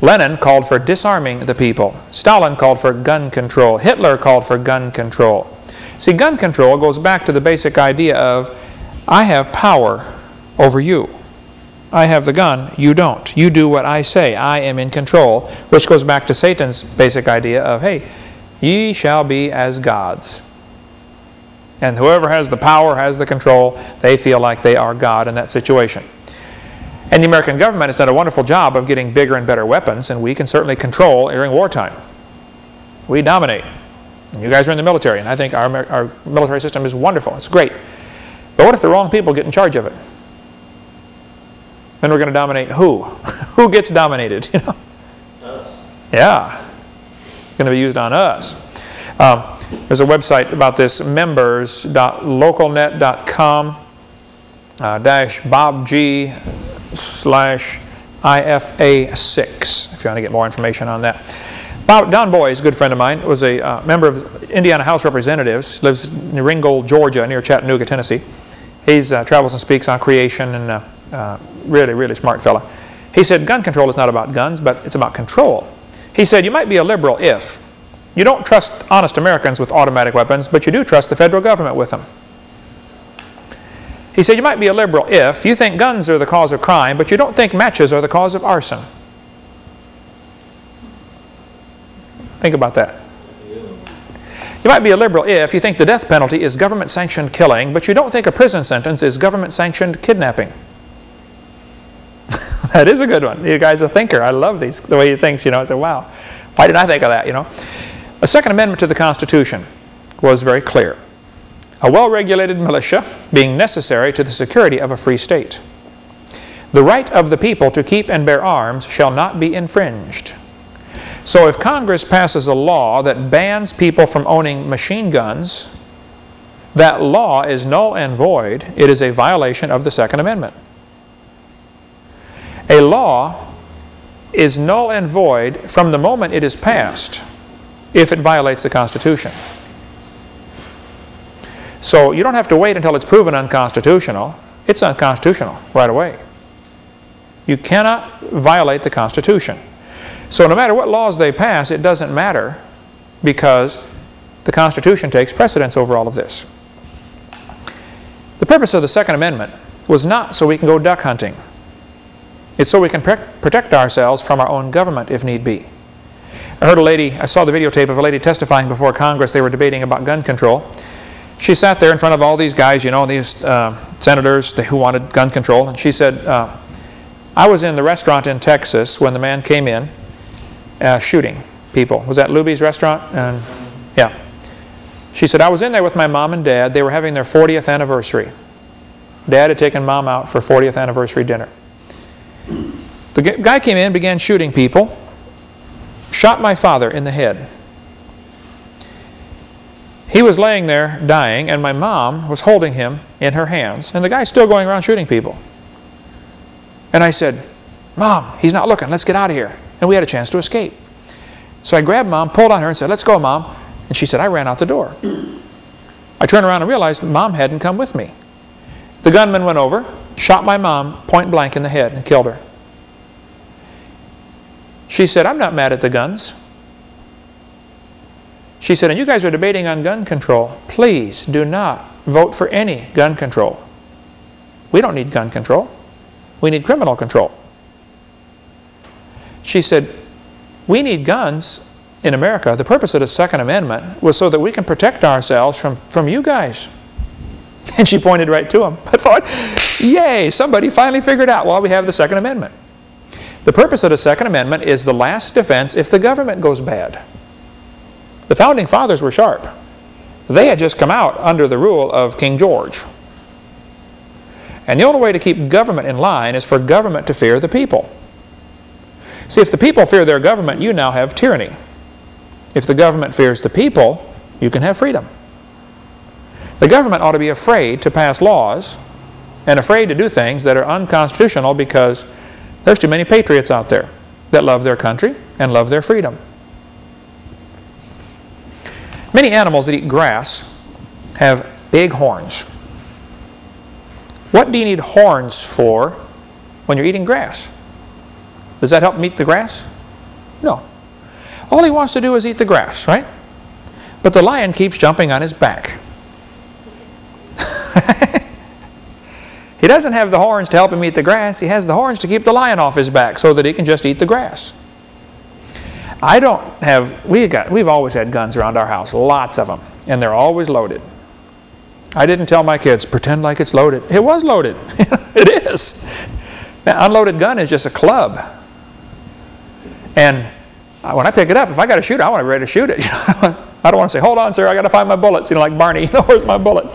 S1: Lenin called for disarming the people. Stalin called for gun control. Hitler called for gun control. See, gun control goes back to the basic idea of, I have power over you. I have the gun, you don't. You do what I say. I am in control, which goes back to Satan's basic idea of, hey, ye shall be as gods. And whoever has the power, has the control, they feel like they are God in that situation. And the American government has done a wonderful job of getting bigger and better weapons, and we can certainly control during wartime. We dominate. You guys are in the military, and I think our, our military system is wonderful. It's great. But what if the wrong people get in charge of it? Then we're going to dominate who? who gets dominated? You know? Us. Yeah. It's going to be used on us. Um, there's a website about this, members.localnet.com uh, dash bobg slash IFA6 if you want to get more information on that. Don Boys, a good friend of mine, was a uh, member of Indiana House Representatives, lives in Ringgold, Georgia, near Chattanooga, Tennessee. He uh, travels and speaks on creation and uh, uh, really, really smart fella. He said gun control is not about guns, but it's about control. He said you might be a liberal if you don't trust honest Americans with automatic weapons, but you do trust the federal government with them. He said you might be a liberal if you think guns are the cause of crime, but you don't think matches are the cause of arson. Think about that. You might be a liberal if you think the death penalty is government-sanctioned killing, but you don't think a prison sentence is government-sanctioned kidnapping. that is a good one. You guys are a thinker. I love these, the way he thinks, you know. I said, wow, why didn't I think of that, you know? A Second Amendment to the Constitution was very clear. A well-regulated militia being necessary to the security of a free state. The right of the people to keep and bear arms shall not be infringed. So if Congress passes a law that bans people from owning machine guns, that law is null and void. It is a violation of the Second Amendment. A law is null and void from the moment it is passed if it violates the Constitution. So you don't have to wait until it's proven unconstitutional. It's unconstitutional right away. You cannot violate the Constitution. So no matter what laws they pass, it doesn't matter because the Constitution takes precedence over all of this. The purpose of the Second Amendment was not so we can go duck hunting. It's so we can protect ourselves from our own government if need be. I heard a lady, I saw the videotape of a lady testifying before Congress. They were debating about gun control. She sat there in front of all these guys, you know, these uh, senators who wanted gun control. And she said, uh, I was in the restaurant in Texas when the man came in uh, shooting people. Was that Luby's restaurant? And yeah. She said, I was in there with my mom and dad. They were having their 40th anniversary. Dad had taken mom out for 40th anniversary dinner. The guy came in, began shooting people, shot my father in the head. He was laying there dying, and my mom was holding him in her hands, and the guy's still going around shooting people. And I said, Mom, he's not looking. Let's get out of here. And we had a chance to escape. So I grabbed Mom, pulled on her, and said, Let's go, Mom. And she said, I ran out the door. I turned around and realized Mom hadn't come with me. The gunman went over, shot my mom point blank in the head, and killed her. She said, I'm not mad at the guns. She said, and you guys are debating on gun control. Please do not vote for any gun control. We don't need gun control. We need criminal control. She said, we need guns in America. The purpose of the Second Amendment was so that we can protect ourselves from, from you guys. And she pointed right to him. I thought, yay, somebody finally figured out why we have the Second Amendment. The purpose of the Second Amendment is the last defense if the government goes bad. The Founding Fathers were sharp. They had just come out under the rule of King George. And the only way to keep government in line is for government to fear the people. See, if the people fear their government, you now have tyranny. If the government fears the people, you can have freedom. The government ought to be afraid to pass laws and afraid to do things that are unconstitutional because there's too many patriots out there that love their country and love their freedom. Many animals that eat grass have big horns. What do you need horns for when you're eating grass? Does that help meat the grass? No. All he wants to do is eat the grass, right? But the lion keeps jumping on his back. he doesn't have the horns to help him eat the grass. He has the horns to keep the lion off his back so that he can just eat the grass. I don't have, we got, we've always had guns around our house, lots of them, and they're always loaded. I didn't tell my kids, pretend like it's loaded. It was loaded. it is. Now, unloaded gun is just a club. And when I pick it up, if I got to shoot it, I want to be ready to shoot it. I don't want to say, hold on, sir, I got to find my bullets. You know, like Barney, you know, where's my bullet?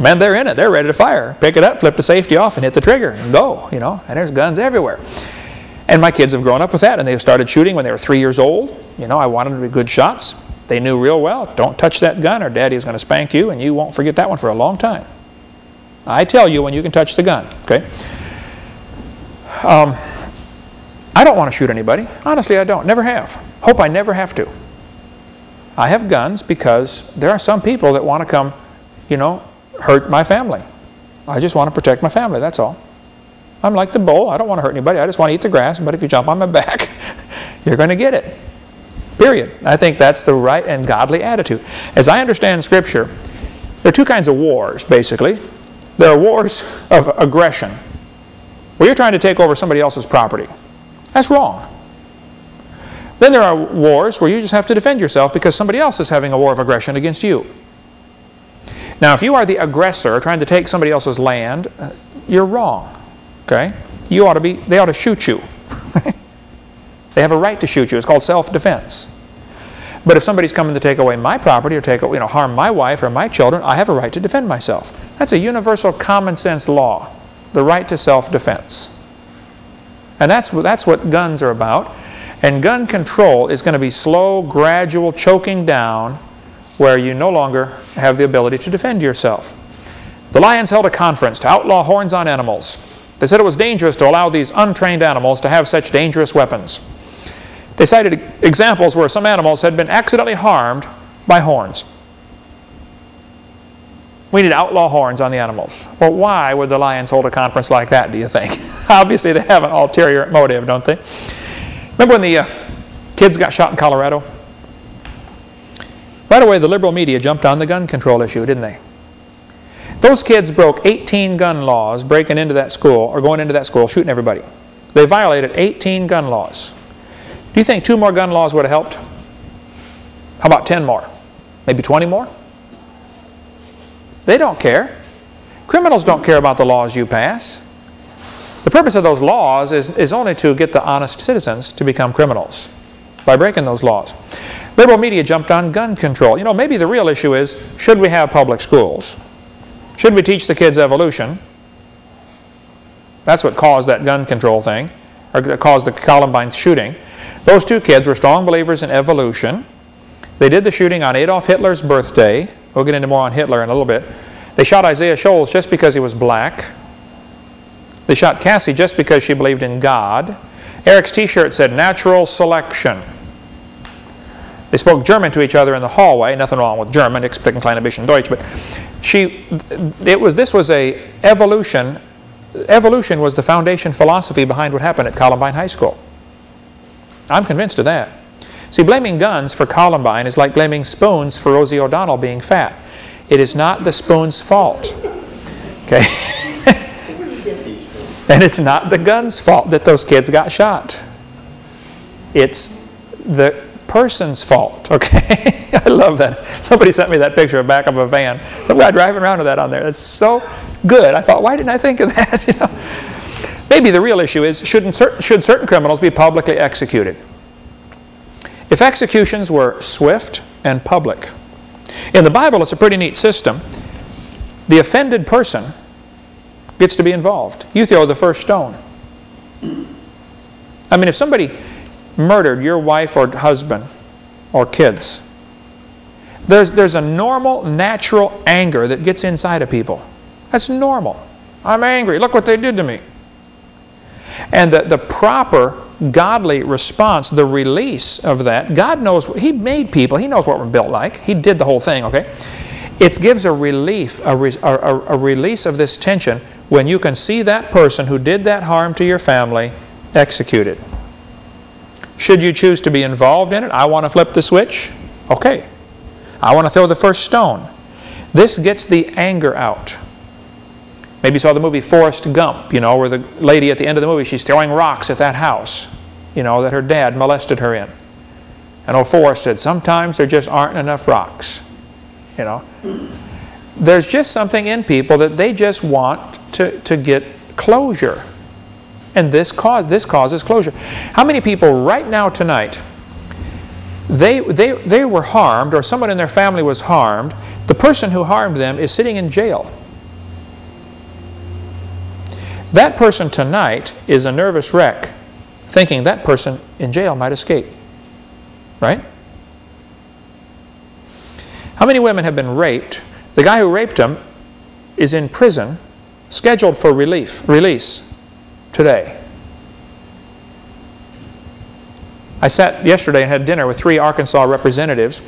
S1: Man, they're in it. They're ready to fire. Pick it up, flip the safety off, and hit the trigger, and go, you know. And there's guns everywhere. And my kids have grown up with that, and they started shooting when they were three years old. You know, I wanted them to be good shots. They knew real well, don't touch that gun or daddy is going to spank you, and you won't forget that one for a long time. I tell you when you can touch the gun, okay? Um, I don't want to shoot anybody. Honestly, I don't. Never have. Hope I never have to. I have guns because there are some people that want to come, you know, hurt my family. I just want to protect my family, that's all. I'm like the bull. I don't want to hurt anybody. I just want to eat the grass, but if you jump on my back, you're going to get it. Period. I think that's the right and godly attitude. As I understand Scripture, there are two kinds of wars, basically. There are wars of aggression, where you're trying to take over somebody else's property. That's wrong. Then there are wars where you just have to defend yourself because somebody else is having a war of aggression against you. Now, if you are the aggressor trying to take somebody else's land, uh, you're wrong. Okay? You ought to be, they ought to shoot you. they have a right to shoot you. It's called self-defense. But if somebody's coming to take away my property or take, you know, harm my wife or my children, I have a right to defend myself. That's a universal common sense law, the right to self-defense. And that's, that's what guns are about. And gun control is going to be slow, gradual choking down where you no longer have the ability to defend yourself. The Lions held a conference to outlaw horns on animals. They said it was dangerous to allow these untrained animals to have such dangerous weapons. They cited examples where some animals had been accidentally harmed by horns. We need outlaw horns on the animals. Well, why would the Lions hold a conference like that, do you think? Obviously, they have an ulterior motive, don't they? Remember when the uh, kids got shot in Colorado? Right away, the liberal media jumped on the gun control issue, didn't they? Those kids broke 18 gun laws breaking into that school or going into that school shooting everybody. They violated 18 gun laws. Do you think two more gun laws would have helped? How about 10 more? Maybe 20 more? They don't care. Criminals don't care about the laws you pass. The purpose of those laws is, is only to get the honest citizens to become criminals by breaking those laws. Liberal media jumped on gun control. You know, maybe the real issue is, should we have public schools? Should we teach the kids evolution? That's what caused that gun control thing, or caused the Columbine shooting. Those two kids were strong believers in evolution. They did the shooting on Adolf Hitler's birthday. We'll get into more on Hitler in a little bit. They shot Isaiah Shoels just because he was black. They shot Cassie just because she believed in God. Eric's t-shirt said natural selection. They spoke German to each other in the hallway. Nothing wrong with German, ich spreche klein bisschen Deutsch. But she, it was, this was a evolution. Evolution was the foundation philosophy behind what happened at Columbine High School. I'm convinced of that. See, blaming guns for Columbine is like blaming spoons for Rosie O'Donnell being fat. It is not the spoon's fault. Okay? and it's not the gun's fault that those kids got shot. It's the person's fault, okay? I love that. Somebody sent me that picture of back of a van. Some guy driving around with that on there. That's so good. I thought, why didn't I think of that? You know? Maybe the real issue is, should should certain criminals be publicly executed? If executions were swift and public, in the Bible it's a pretty neat system. The offended person gets to be involved. You throw the first stone. I mean, if somebody murdered your wife or husband or kids, there's, there's a normal, natural anger that gets inside of people. That's normal. I'm angry. Look what they did to me. And the, the proper godly response, the release of that, God knows, He made people. He knows what we're built like. He did the whole thing, okay? It gives a relief, a, re, a, a release of this tension when you can see that person who did that harm to your family executed. Should you choose to be involved in it, I want to flip the switch. Okay. I want to throw the first stone. This gets the anger out. Maybe you saw the movie Forrest Gump, you know, where the lady at the end of the movie, she's throwing rocks at that house, you know, that her dad molested her in. And old Forrest said, sometimes there just aren't enough rocks, you know. There's just something in people that they just want to, to get closure. And this, cause, this causes closure. How many people right now tonight, they, they, they were harmed or someone in their family was harmed, the person who harmed them is sitting in jail. That person tonight is a nervous wreck thinking that person in jail might escape. Right? How many women have been raped? The guy who raped them is in prison, scheduled for relief, release today. I sat yesterday and had dinner with three Arkansas representatives,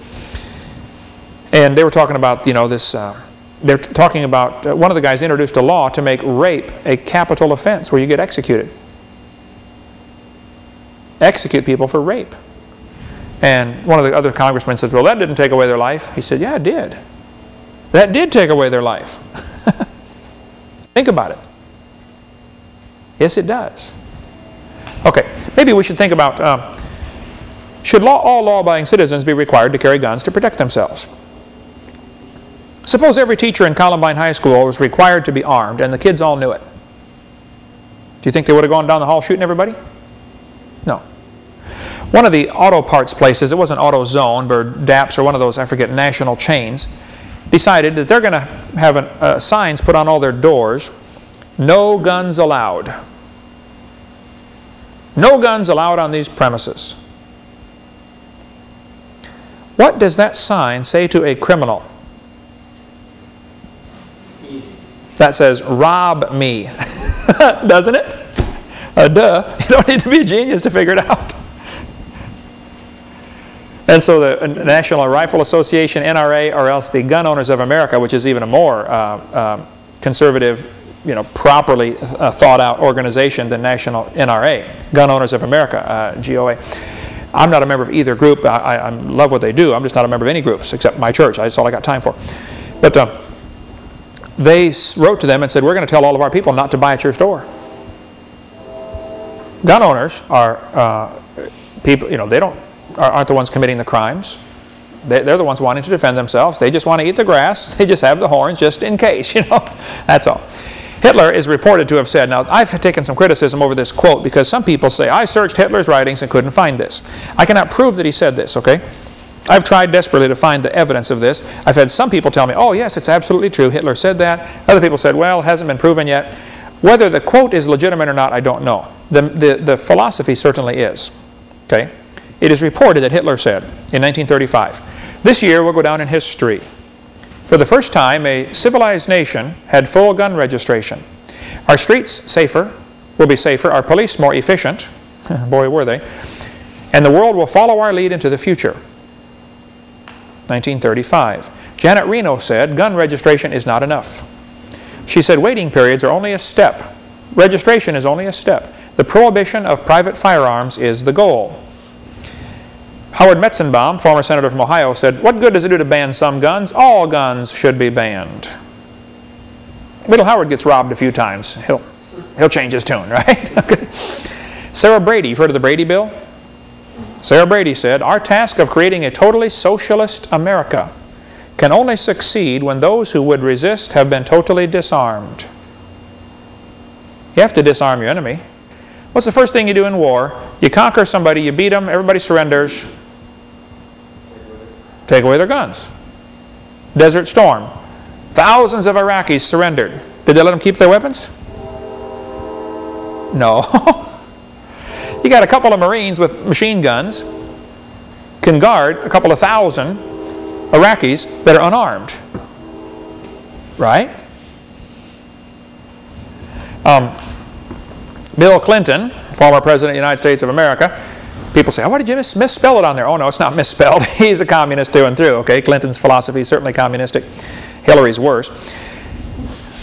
S1: and they were talking about, you know, this, uh, they're talking about, uh, one of the guys introduced a law to make rape a capital offense where you get executed. Execute people for rape. And one of the other congressmen says, well, that didn't take away their life. He said, yeah, it did. That did take away their life. Think about it. Yes, it does. Okay, maybe we should think about, um, should law, all law-abiding citizens be required to carry guns to protect themselves? Suppose every teacher in Columbine High School was required to be armed and the kids all knew it. Do you think they would have gone down the hall shooting everybody? No. One of the auto parts places, it wasn't AutoZone, but DAPS or one of those, I forget, national chains, decided that they're going to have an, uh, signs put on all their doors no guns allowed. No guns allowed on these premises. What does that sign say to a criminal? That says, rob me. Doesn't it? Uh, duh. You don't need to be a genius to figure it out. And so the National Rifle Association, NRA, or else the Gun Owners of America, which is even a more uh, uh, conservative, you know, properly uh, thought out organization than National NRA, Gun Owners of America, uh, GOA. I'm not a member of either group. I, I, love what they do. I'm just not a member of any groups except my church. That's all I got time for. But uh, they wrote to them and said, we're going to tell all of our people not to buy at your store. Gun owners are uh, people, you know, they don't, aren't the ones committing the crimes. They're the ones wanting to defend themselves. They just want to eat the grass. They just have the horns just in case, you know. That's all. Hitler is reported to have said, now I've taken some criticism over this quote because some people say, I searched Hitler's writings and couldn't find this. I cannot prove that he said this, okay? I've tried desperately to find the evidence of this. I've had some people tell me, oh yes, it's absolutely true, Hitler said that. Other people said, well, it hasn't been proven yet. Whether the quote is legitimate or not, I don't know. The, the, the philosophy certainly is, okay? It is reported that Hitler said in 1935, this year will go down in history for the first time, a civilized nation had full gun registration. Our streets safer, will be safer, our police more efficient, boy were they, and the world will follow our lead into the future. 1935. Janet Reno said, gun registration is not enough. She said, waiting periods are only a step. Registration is only a step. The prohibition of private firearms is the goal. Howard Metzenbaum, former senator from Ohio, said, what good does it do to ban some guns? All guns should be banned. Little Howard gets robbed a few times. He'll, he'll change his tune, right? Sarah Brady, you've heard of the Brady Bill? Sarah Brady said, our task of creating a totally socialist America can only succeed when those who would resist have been totally disarmed. You have to disarm your enemy. What's the first thing you do in war? You conquer somebody, you beat them, everybody surrenders, Take away their guns. Desert Storm. Thousands of Iraqis surrendered. Did they let them keep their weapons? No. you got a couple of Marines with machine guns can guard a couple of thousand Iraqis that are unarmed. Right? Um, Bill Clinton, former President of the United States of America, People say, oh, why did you mis misspell it on there? Oh, no, it's not misspelled. He's a communist through and through, okay? Clinton's philosophy is certainly communistic. Hillary's worse.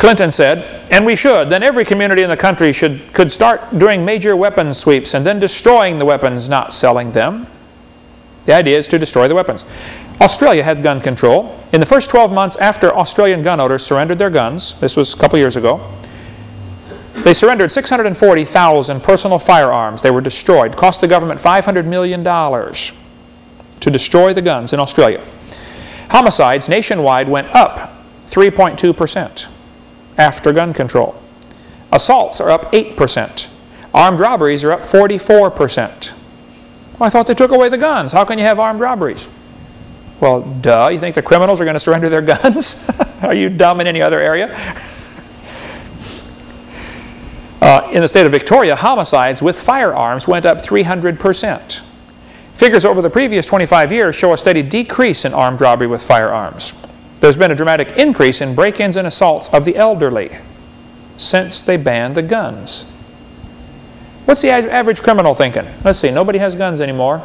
S1: Clinton said, and we should, then every community in the country should, could start doing major weapons sweeps and then destroying the weapons, not selling them. The idea is to destroy the weapons. Australia had gun control. In the first 12 months after Australian gun owners surrendered their guns, this was a couple years ago, they surrendered 640,000 personal firearms. They were destroyed. Cost the government $500 million to destroy the guns in Australia. Homicides nationwide went up 3.2% after gun control. Assaults are up 8%. Armed robberies are up 44%. Well, I thought they took away the guns. How can you have armed robberies? Well, duh. You think the criminals are going to surrender their guns? are you dumb in any other area? Uh, in the state of Victoria, homicides with firearms went up 300%. Figures over the previous 25 years show a steady decrease in armed robbery with firearms. There's been a dramatic increase in break-ins and assaults of the elderly since they banned the guns. What's the average criminal thinking? Let's see, nobody has guns anymore.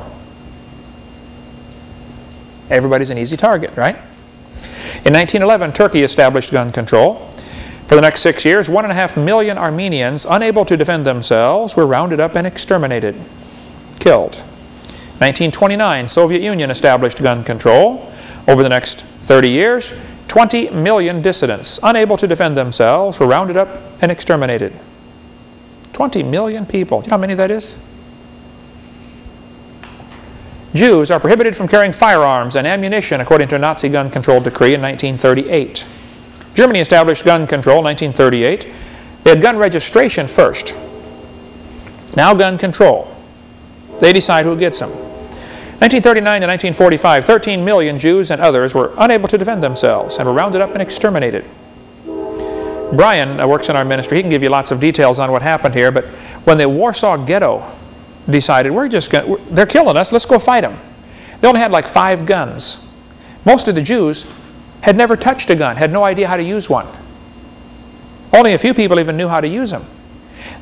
S1: Everybody's an easy target, right? In 1911, Turkey established gun control. For the next six years, one and a half million Armenians, unable to defend themselves, were rounded up and exterminated, killed. 1929, Soviet Union established gun control. Over the next 30 years, 20 million dissidents, unable to defend themselves, were rounded up and exterminated. 20 million people. Do you know how many that is? Jews are prohibited from carrying firearms and ammunition according to a Nazi gun control decree in 1938. Germany established gun control in 1938. They had gun registration first. Now gun control. They decide who gets them. 1939 to 1945, 13 million Jews and others were unable to defend themselves and were rounded up and exterminated. Brian uh, works in our ministry. He can give you lots of details on what happened here, but when the Warsaw Ghetto decided, we're just going they're killing us, let's go fight them. They only had like five guns. Most of the Jews had never touched a gun, had no idea how to use one. Only a few people even knew how to use them.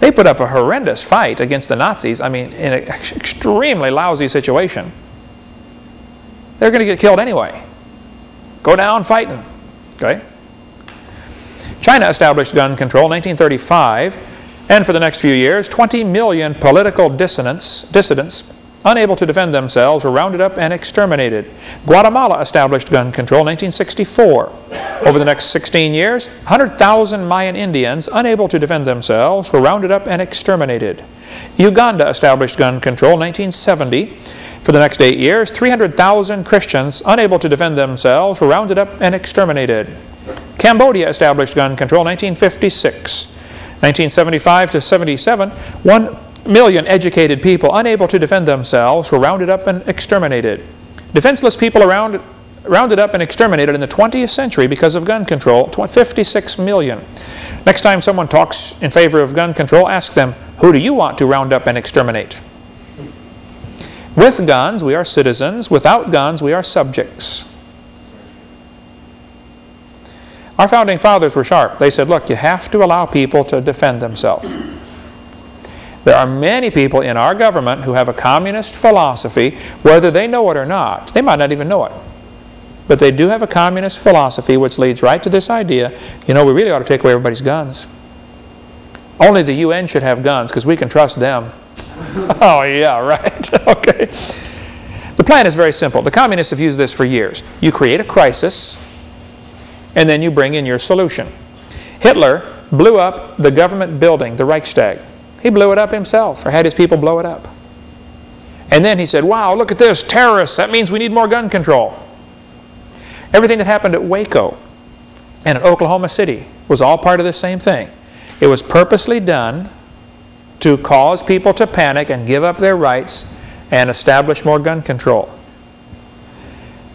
S1: They put up a horrendous fight against the Nazis, I mean, in an extremely lousy situation. They're going to get killed anyway. Go down fighting. Okay? China established gun control in 1935, and for the next few years, 20 million political dissidents, dissidents unable to defend themselves were rounded up and exterminated. Guatemala established gun control in 1964. Over the next 16 years, 100,000 Mayan Indians unable to defend themselves were rounded up and exterminated. Uganda established gun control in 1970. For the next eight years, 300,000 Christians unable to defend themselves were rounded up and exterminated. Cambodia established gun control in 1956. 1975 to 77, 1 million educated people unable to defend themselves were rounded up and exterminated. Defenseless people around, rounded up and exterminated in the 20th century because of gun control, 56 million. Next time someone talks in favor of gun control, ask them, who do you want to round up and exterminate? With guns, we are citizens. Without guns, we are subjects. Our founding fathers were sharp. They said, look, you have to allow people to defend themselves. There are many people in our government who have a communist philosophy, whether they know it or not. They might not even know it. But they do have a communist philosophy which leads right to this idea, you know, we really ought to take away everybody's guns. Only the UN should have guns because we can trust them. oh, yeah, right. okay. The plan is very simple. The communists have used this for years. You create a crisis, and then you bring in your solution. Hitler blew up the government building, the Reichstag. He blew it up himself, or had his people blow it up. And then he said, wow, look at this, terrorists, that means we need more gun control. Everything that happened at Waco and at Oklahoma City was all part of the same thing. It was purposely done to cause people to panic and give up their rights and establish more gun control.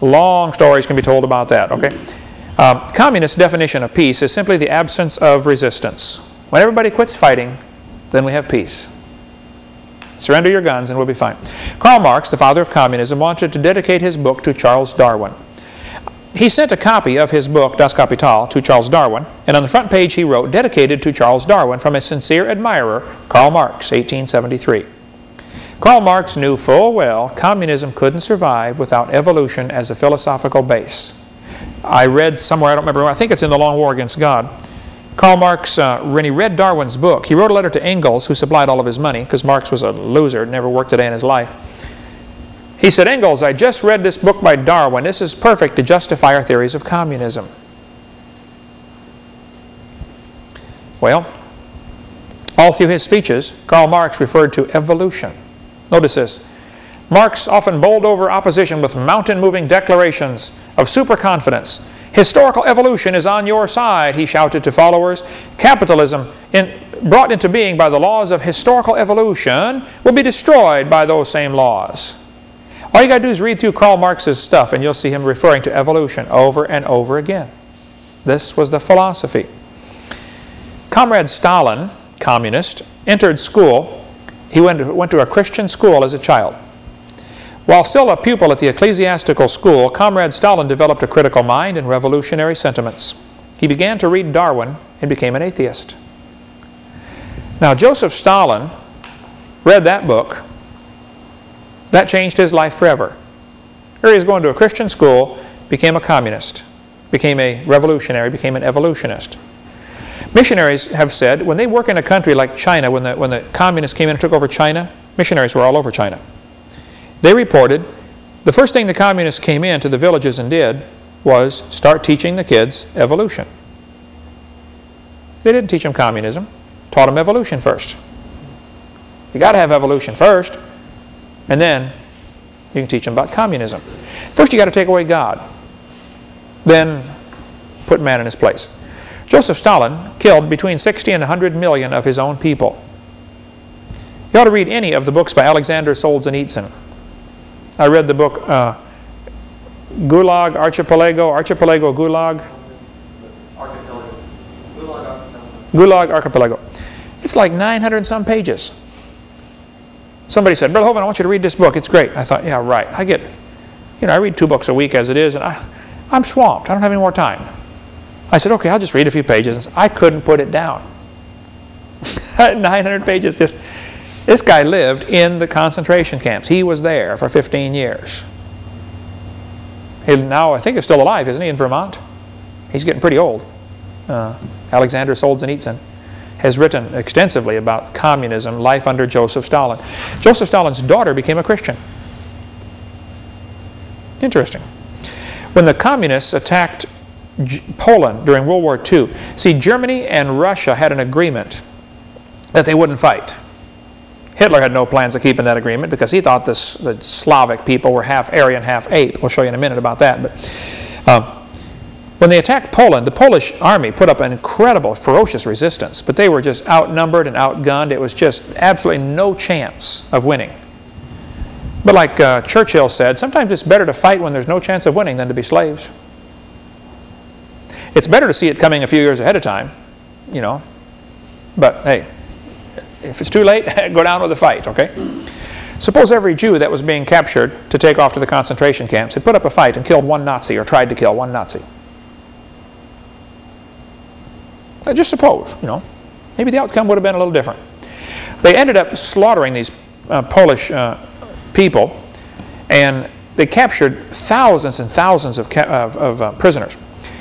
S1: Long stories can be told about that, okay? Uh, communist definition of peace is simply the absence of resistance. When everybody quits fighting, then we have peace. Surrender your guns and we'll be fine. Karl Marx, the father of communism, wanted to dedicate his book to Charles Darwin. He sent a copy of his book, Das Kapital, to Charles Darwin, and on the front page he wrote, dedicated to Charles Darwin from a sincere admirer, Karl Marx, 1873. Karl Marx knew full well communism couldn't survive without evolution as a philosophical base. I read somewhere, I don't remember, I think it's in The Long War Against God, Karl Marx, uh, when he read Darwin's book, he wrote a letter to Engels, who supplied all of his money, because Marx was a loser, never worked a day in his life. He said, Engels, I just read this book by Darwin. This is perfect to justify our theories of communism. Well, all through his speeches, Karl Marx referred to evolution. Notice this. Marx often bowled over opposition with mountain-moving declarations of superconfidence Historical evolution is on your side, he shouted to followers. Capitalism, in, brought into being by the laws of historical evolution, will be destroyed by those same laws. All you got to do is read through Karl Marx's stuff and you'll see him referring to evolution over and over again. This was the philosophy. Comrade Stalin, communist, entered school. He went to, went to a Christian school as a child. While still a pupil at the ecclesiastical school, Comrade Stalin developed a critical mind and revolutionary sentiments. He began to read Darwin and became an atheist. Now, Joseph Stalin read that book. That changed his life forever. Here he was going to a Christian school, became a communist, became a revolutionary, became an evolutionist. Missionaries have said when they work in a country like China, when the, when the communists came in and took over China, missionaries were all over China. They reported the first thing the communists came in to the villages and did was start teaching the kids evolution. They didn't teach them communism, taught them evolution first. You got to have evolution first, and then you can teach them about communism. First you got to take away God, then put man in his place. Joseph Stalin killed between 60 and 100 million of his own people. You ought to read any of the books by Alexander Solzhenitsyn. I read the book uh, Gulag Archipelago, Archipelago Gulag. Archipelago. Gulag Archipelago. Gulag Archipelago. It's like 900 some pages. Somebody said, Brother Hovind, I want you to read this book. It's great. I thought, yeah, right. I get, you know, I read two books a week as it is, and I, I'm swamped. I don't have any more time. I said, okay, I'll just read a few pages. I couldn't put it down. 900 pages just this guy lived in the concentration camps. He was there for 15 years. He now, I think, is still alive, isn't he, in Vermont? He's getting pretty old. Uh, Alexander Solzhenitsyn has written extensively about communism, life under Joseph Stalin. Joseph Stalin's daughter became a Christian. Interesting. When the communists attacked G Poland during World War II, see, Germany and Russia had an agreement that they wouldn't fight. Hitler had no plans of keeping that agreement because he thought this, the Slavic people were half Aryan, half ape. We'll show you in a minute about that. But uh, when they attacked Poland, the Polish army put up an incredible, ferocious resistance, but they were just outnumbered and outgunned. It was just absolutely no chance of winning. But like uh, Churchill said, sometimes it's better to fight when there's no chance of winning than to be slaves. It's better to see it coming a few years ahead of time, you know. But hey, if it's too late, go down with the fight, okay? Suppose every Jew that was being captured to take off to the concentration camps had put up a fight and killed one Nazi or tried to kill one Nazi. I just suppose, you know, maybe the outcome would have been a little different. They ended up slaughtering these uh, Polish uh, people and they captured thousands and thousands of, of, of uh, prisoners.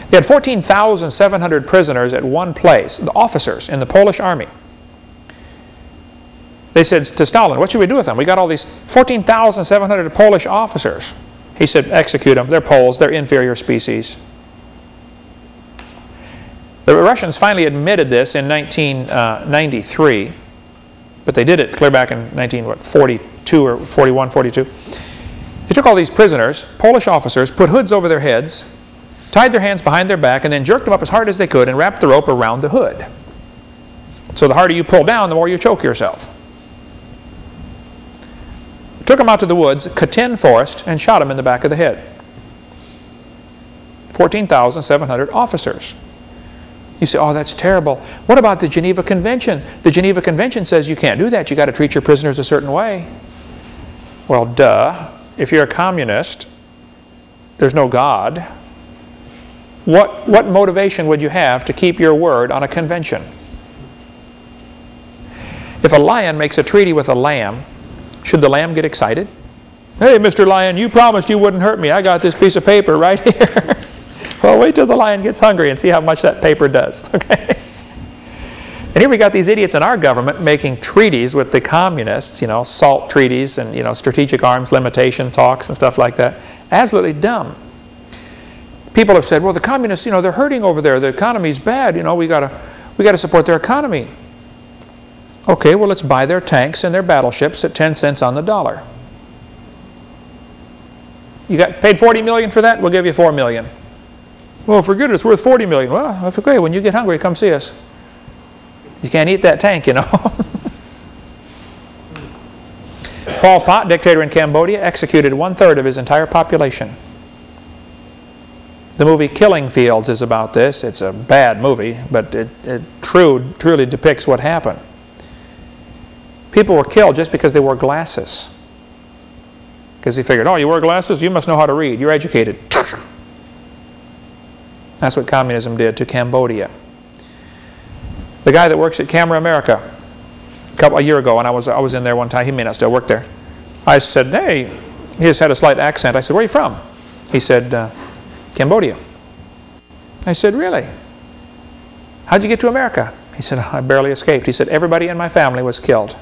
S1: They had 14,700 prisoners at one place, the officers in the Polish army. They said to Stalin, what should we do with them? We got all these 14,700 Polish officers. He said, execute them. They're Poles. They're inferior species. The Russians finally admitted this in 1993, uh, but they did it clear back in 1942 or 41, 42. They took all these prisoners, Polish officers, put hoods over their heads, tied their hands behind their back, and then jerked them up as hard as they could and wrapped the rope around the hood. So the harder you pull down, the more you choke yourself. Took them out to the woods, Katyn Forest, and shot them in the back of the head. 14,700 officers. You say, oh, that's terrible. What about the Geneva Convention? The Geneva Convention says you can't do that. You've got to treat your prisoners a certain way. Well, duh. If you're a communist, there's no God. What, what motivation would you have to keep your word on a convention? If a lion makes a treaty with a lamb, should the lamb get excited? Hey, Mr. Lion, you promised you wouldn't hurt me. I got this piece of paper right here. Wait till the lion gets hungry and see how much that paper does. Okay? And here we got these idiots in our government making treaties with the communists, you know, SALT treaties and, you know, strategic arms limitation talks and stuff like that. Absolutely dumb. People have said, well, the communists, you know, they're hurting over there. The economy's bad. You know, we got to we got to support their economy. Okay, well, let's buy their tanks and their battleships at 10 cents on the dollar. You got paid 40 million for that? We'll give you 4 million. Well, forget it, it's worth 40 million. Well, that's okay. When you get hungry, come see us. You can't eat that tank, you know. Pol Pot, dictator in Cambodia, executed one-third of his entire population. The movie Killing Fields is about this. It's a bad movie, but it, it true, truly depicts what happened. People were killed just because they wore glasses. Because he figured, oh, you wear glasses? You must know how to read. You're educated. That's what communism did to Cambodia. The guy that works at Camera America, a, couple, a year ago, and I was, I was in there one time, he may not still work there. I said, hey, he just had a slight accent. I said, where are you from? He said, uh, Cambodia. I said, really? How'd you get to America? He said, I barely escaped. He said, everybody in my family was killed.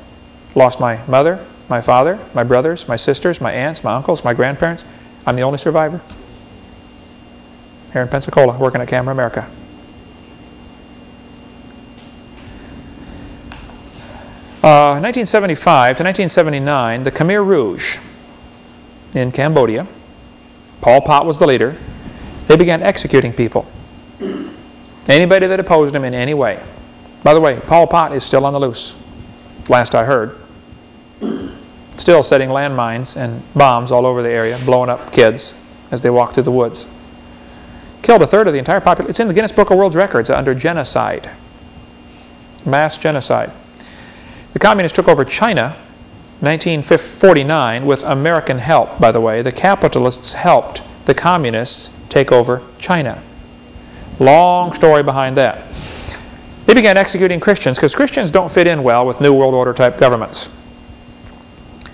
S1: Lost my mother, my father, my brothers, my sisters, my aunts, my uncles, my grandparents. I'm the only survivor. Here in Pensacola, working at Camera America. Uh, 1975 to 1979, the Khmer Rouge in Cambodia, Pol Pot was the leader, they began executing people. Anybody that opposed him in any way. By the way, Pol Pot is still on the loose, last I heard still setting landmines and bombs all over the area, blowing up kids as they walk through the woods. Killed a third of the entire population. It's in the Guinness Book of World Records under genocide. Mass genocide. The communists took over China 1949 with American help, by the way. The capitalists helped the communists take over China. Long story behind that. They began executing Christians because Christians don't fit in well with New World Order type governments.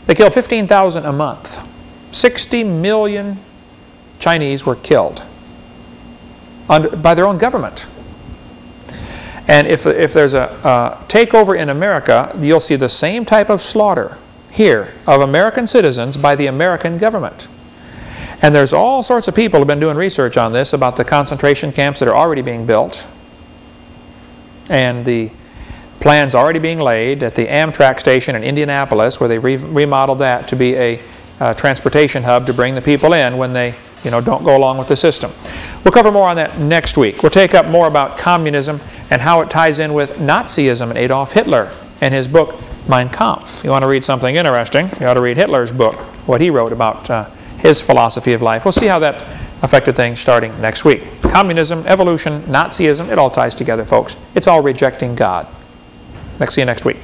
S1: They killed 15,000 a month. 60 million Chinese were killed under, by their own government. And if, if there's a, a takeover in America, you'll see the same type of slaughter here of American citizens by the American government. And there's all sorts of people have been doing research on this about the concentration camps that are already being built and the plans already being laid at the Amtrak station in Indianapolis where they re remodeled that to be a uh, transportation hub to bring the people in when they you know, don't go along with the system. We'll cover more on that next week. We'll take up more about communism and how it ties in with Nazism and Adolf Hitler and his book Mein Kampf. You want to read something interesting, you ought to read Hitler's book, what he wrote about uh, his philosophy of life. We'll see how that affected things starting next week. Communism, evolution, Nazism, it all ties together, folks. It's all rejecting God. Next, see you next week.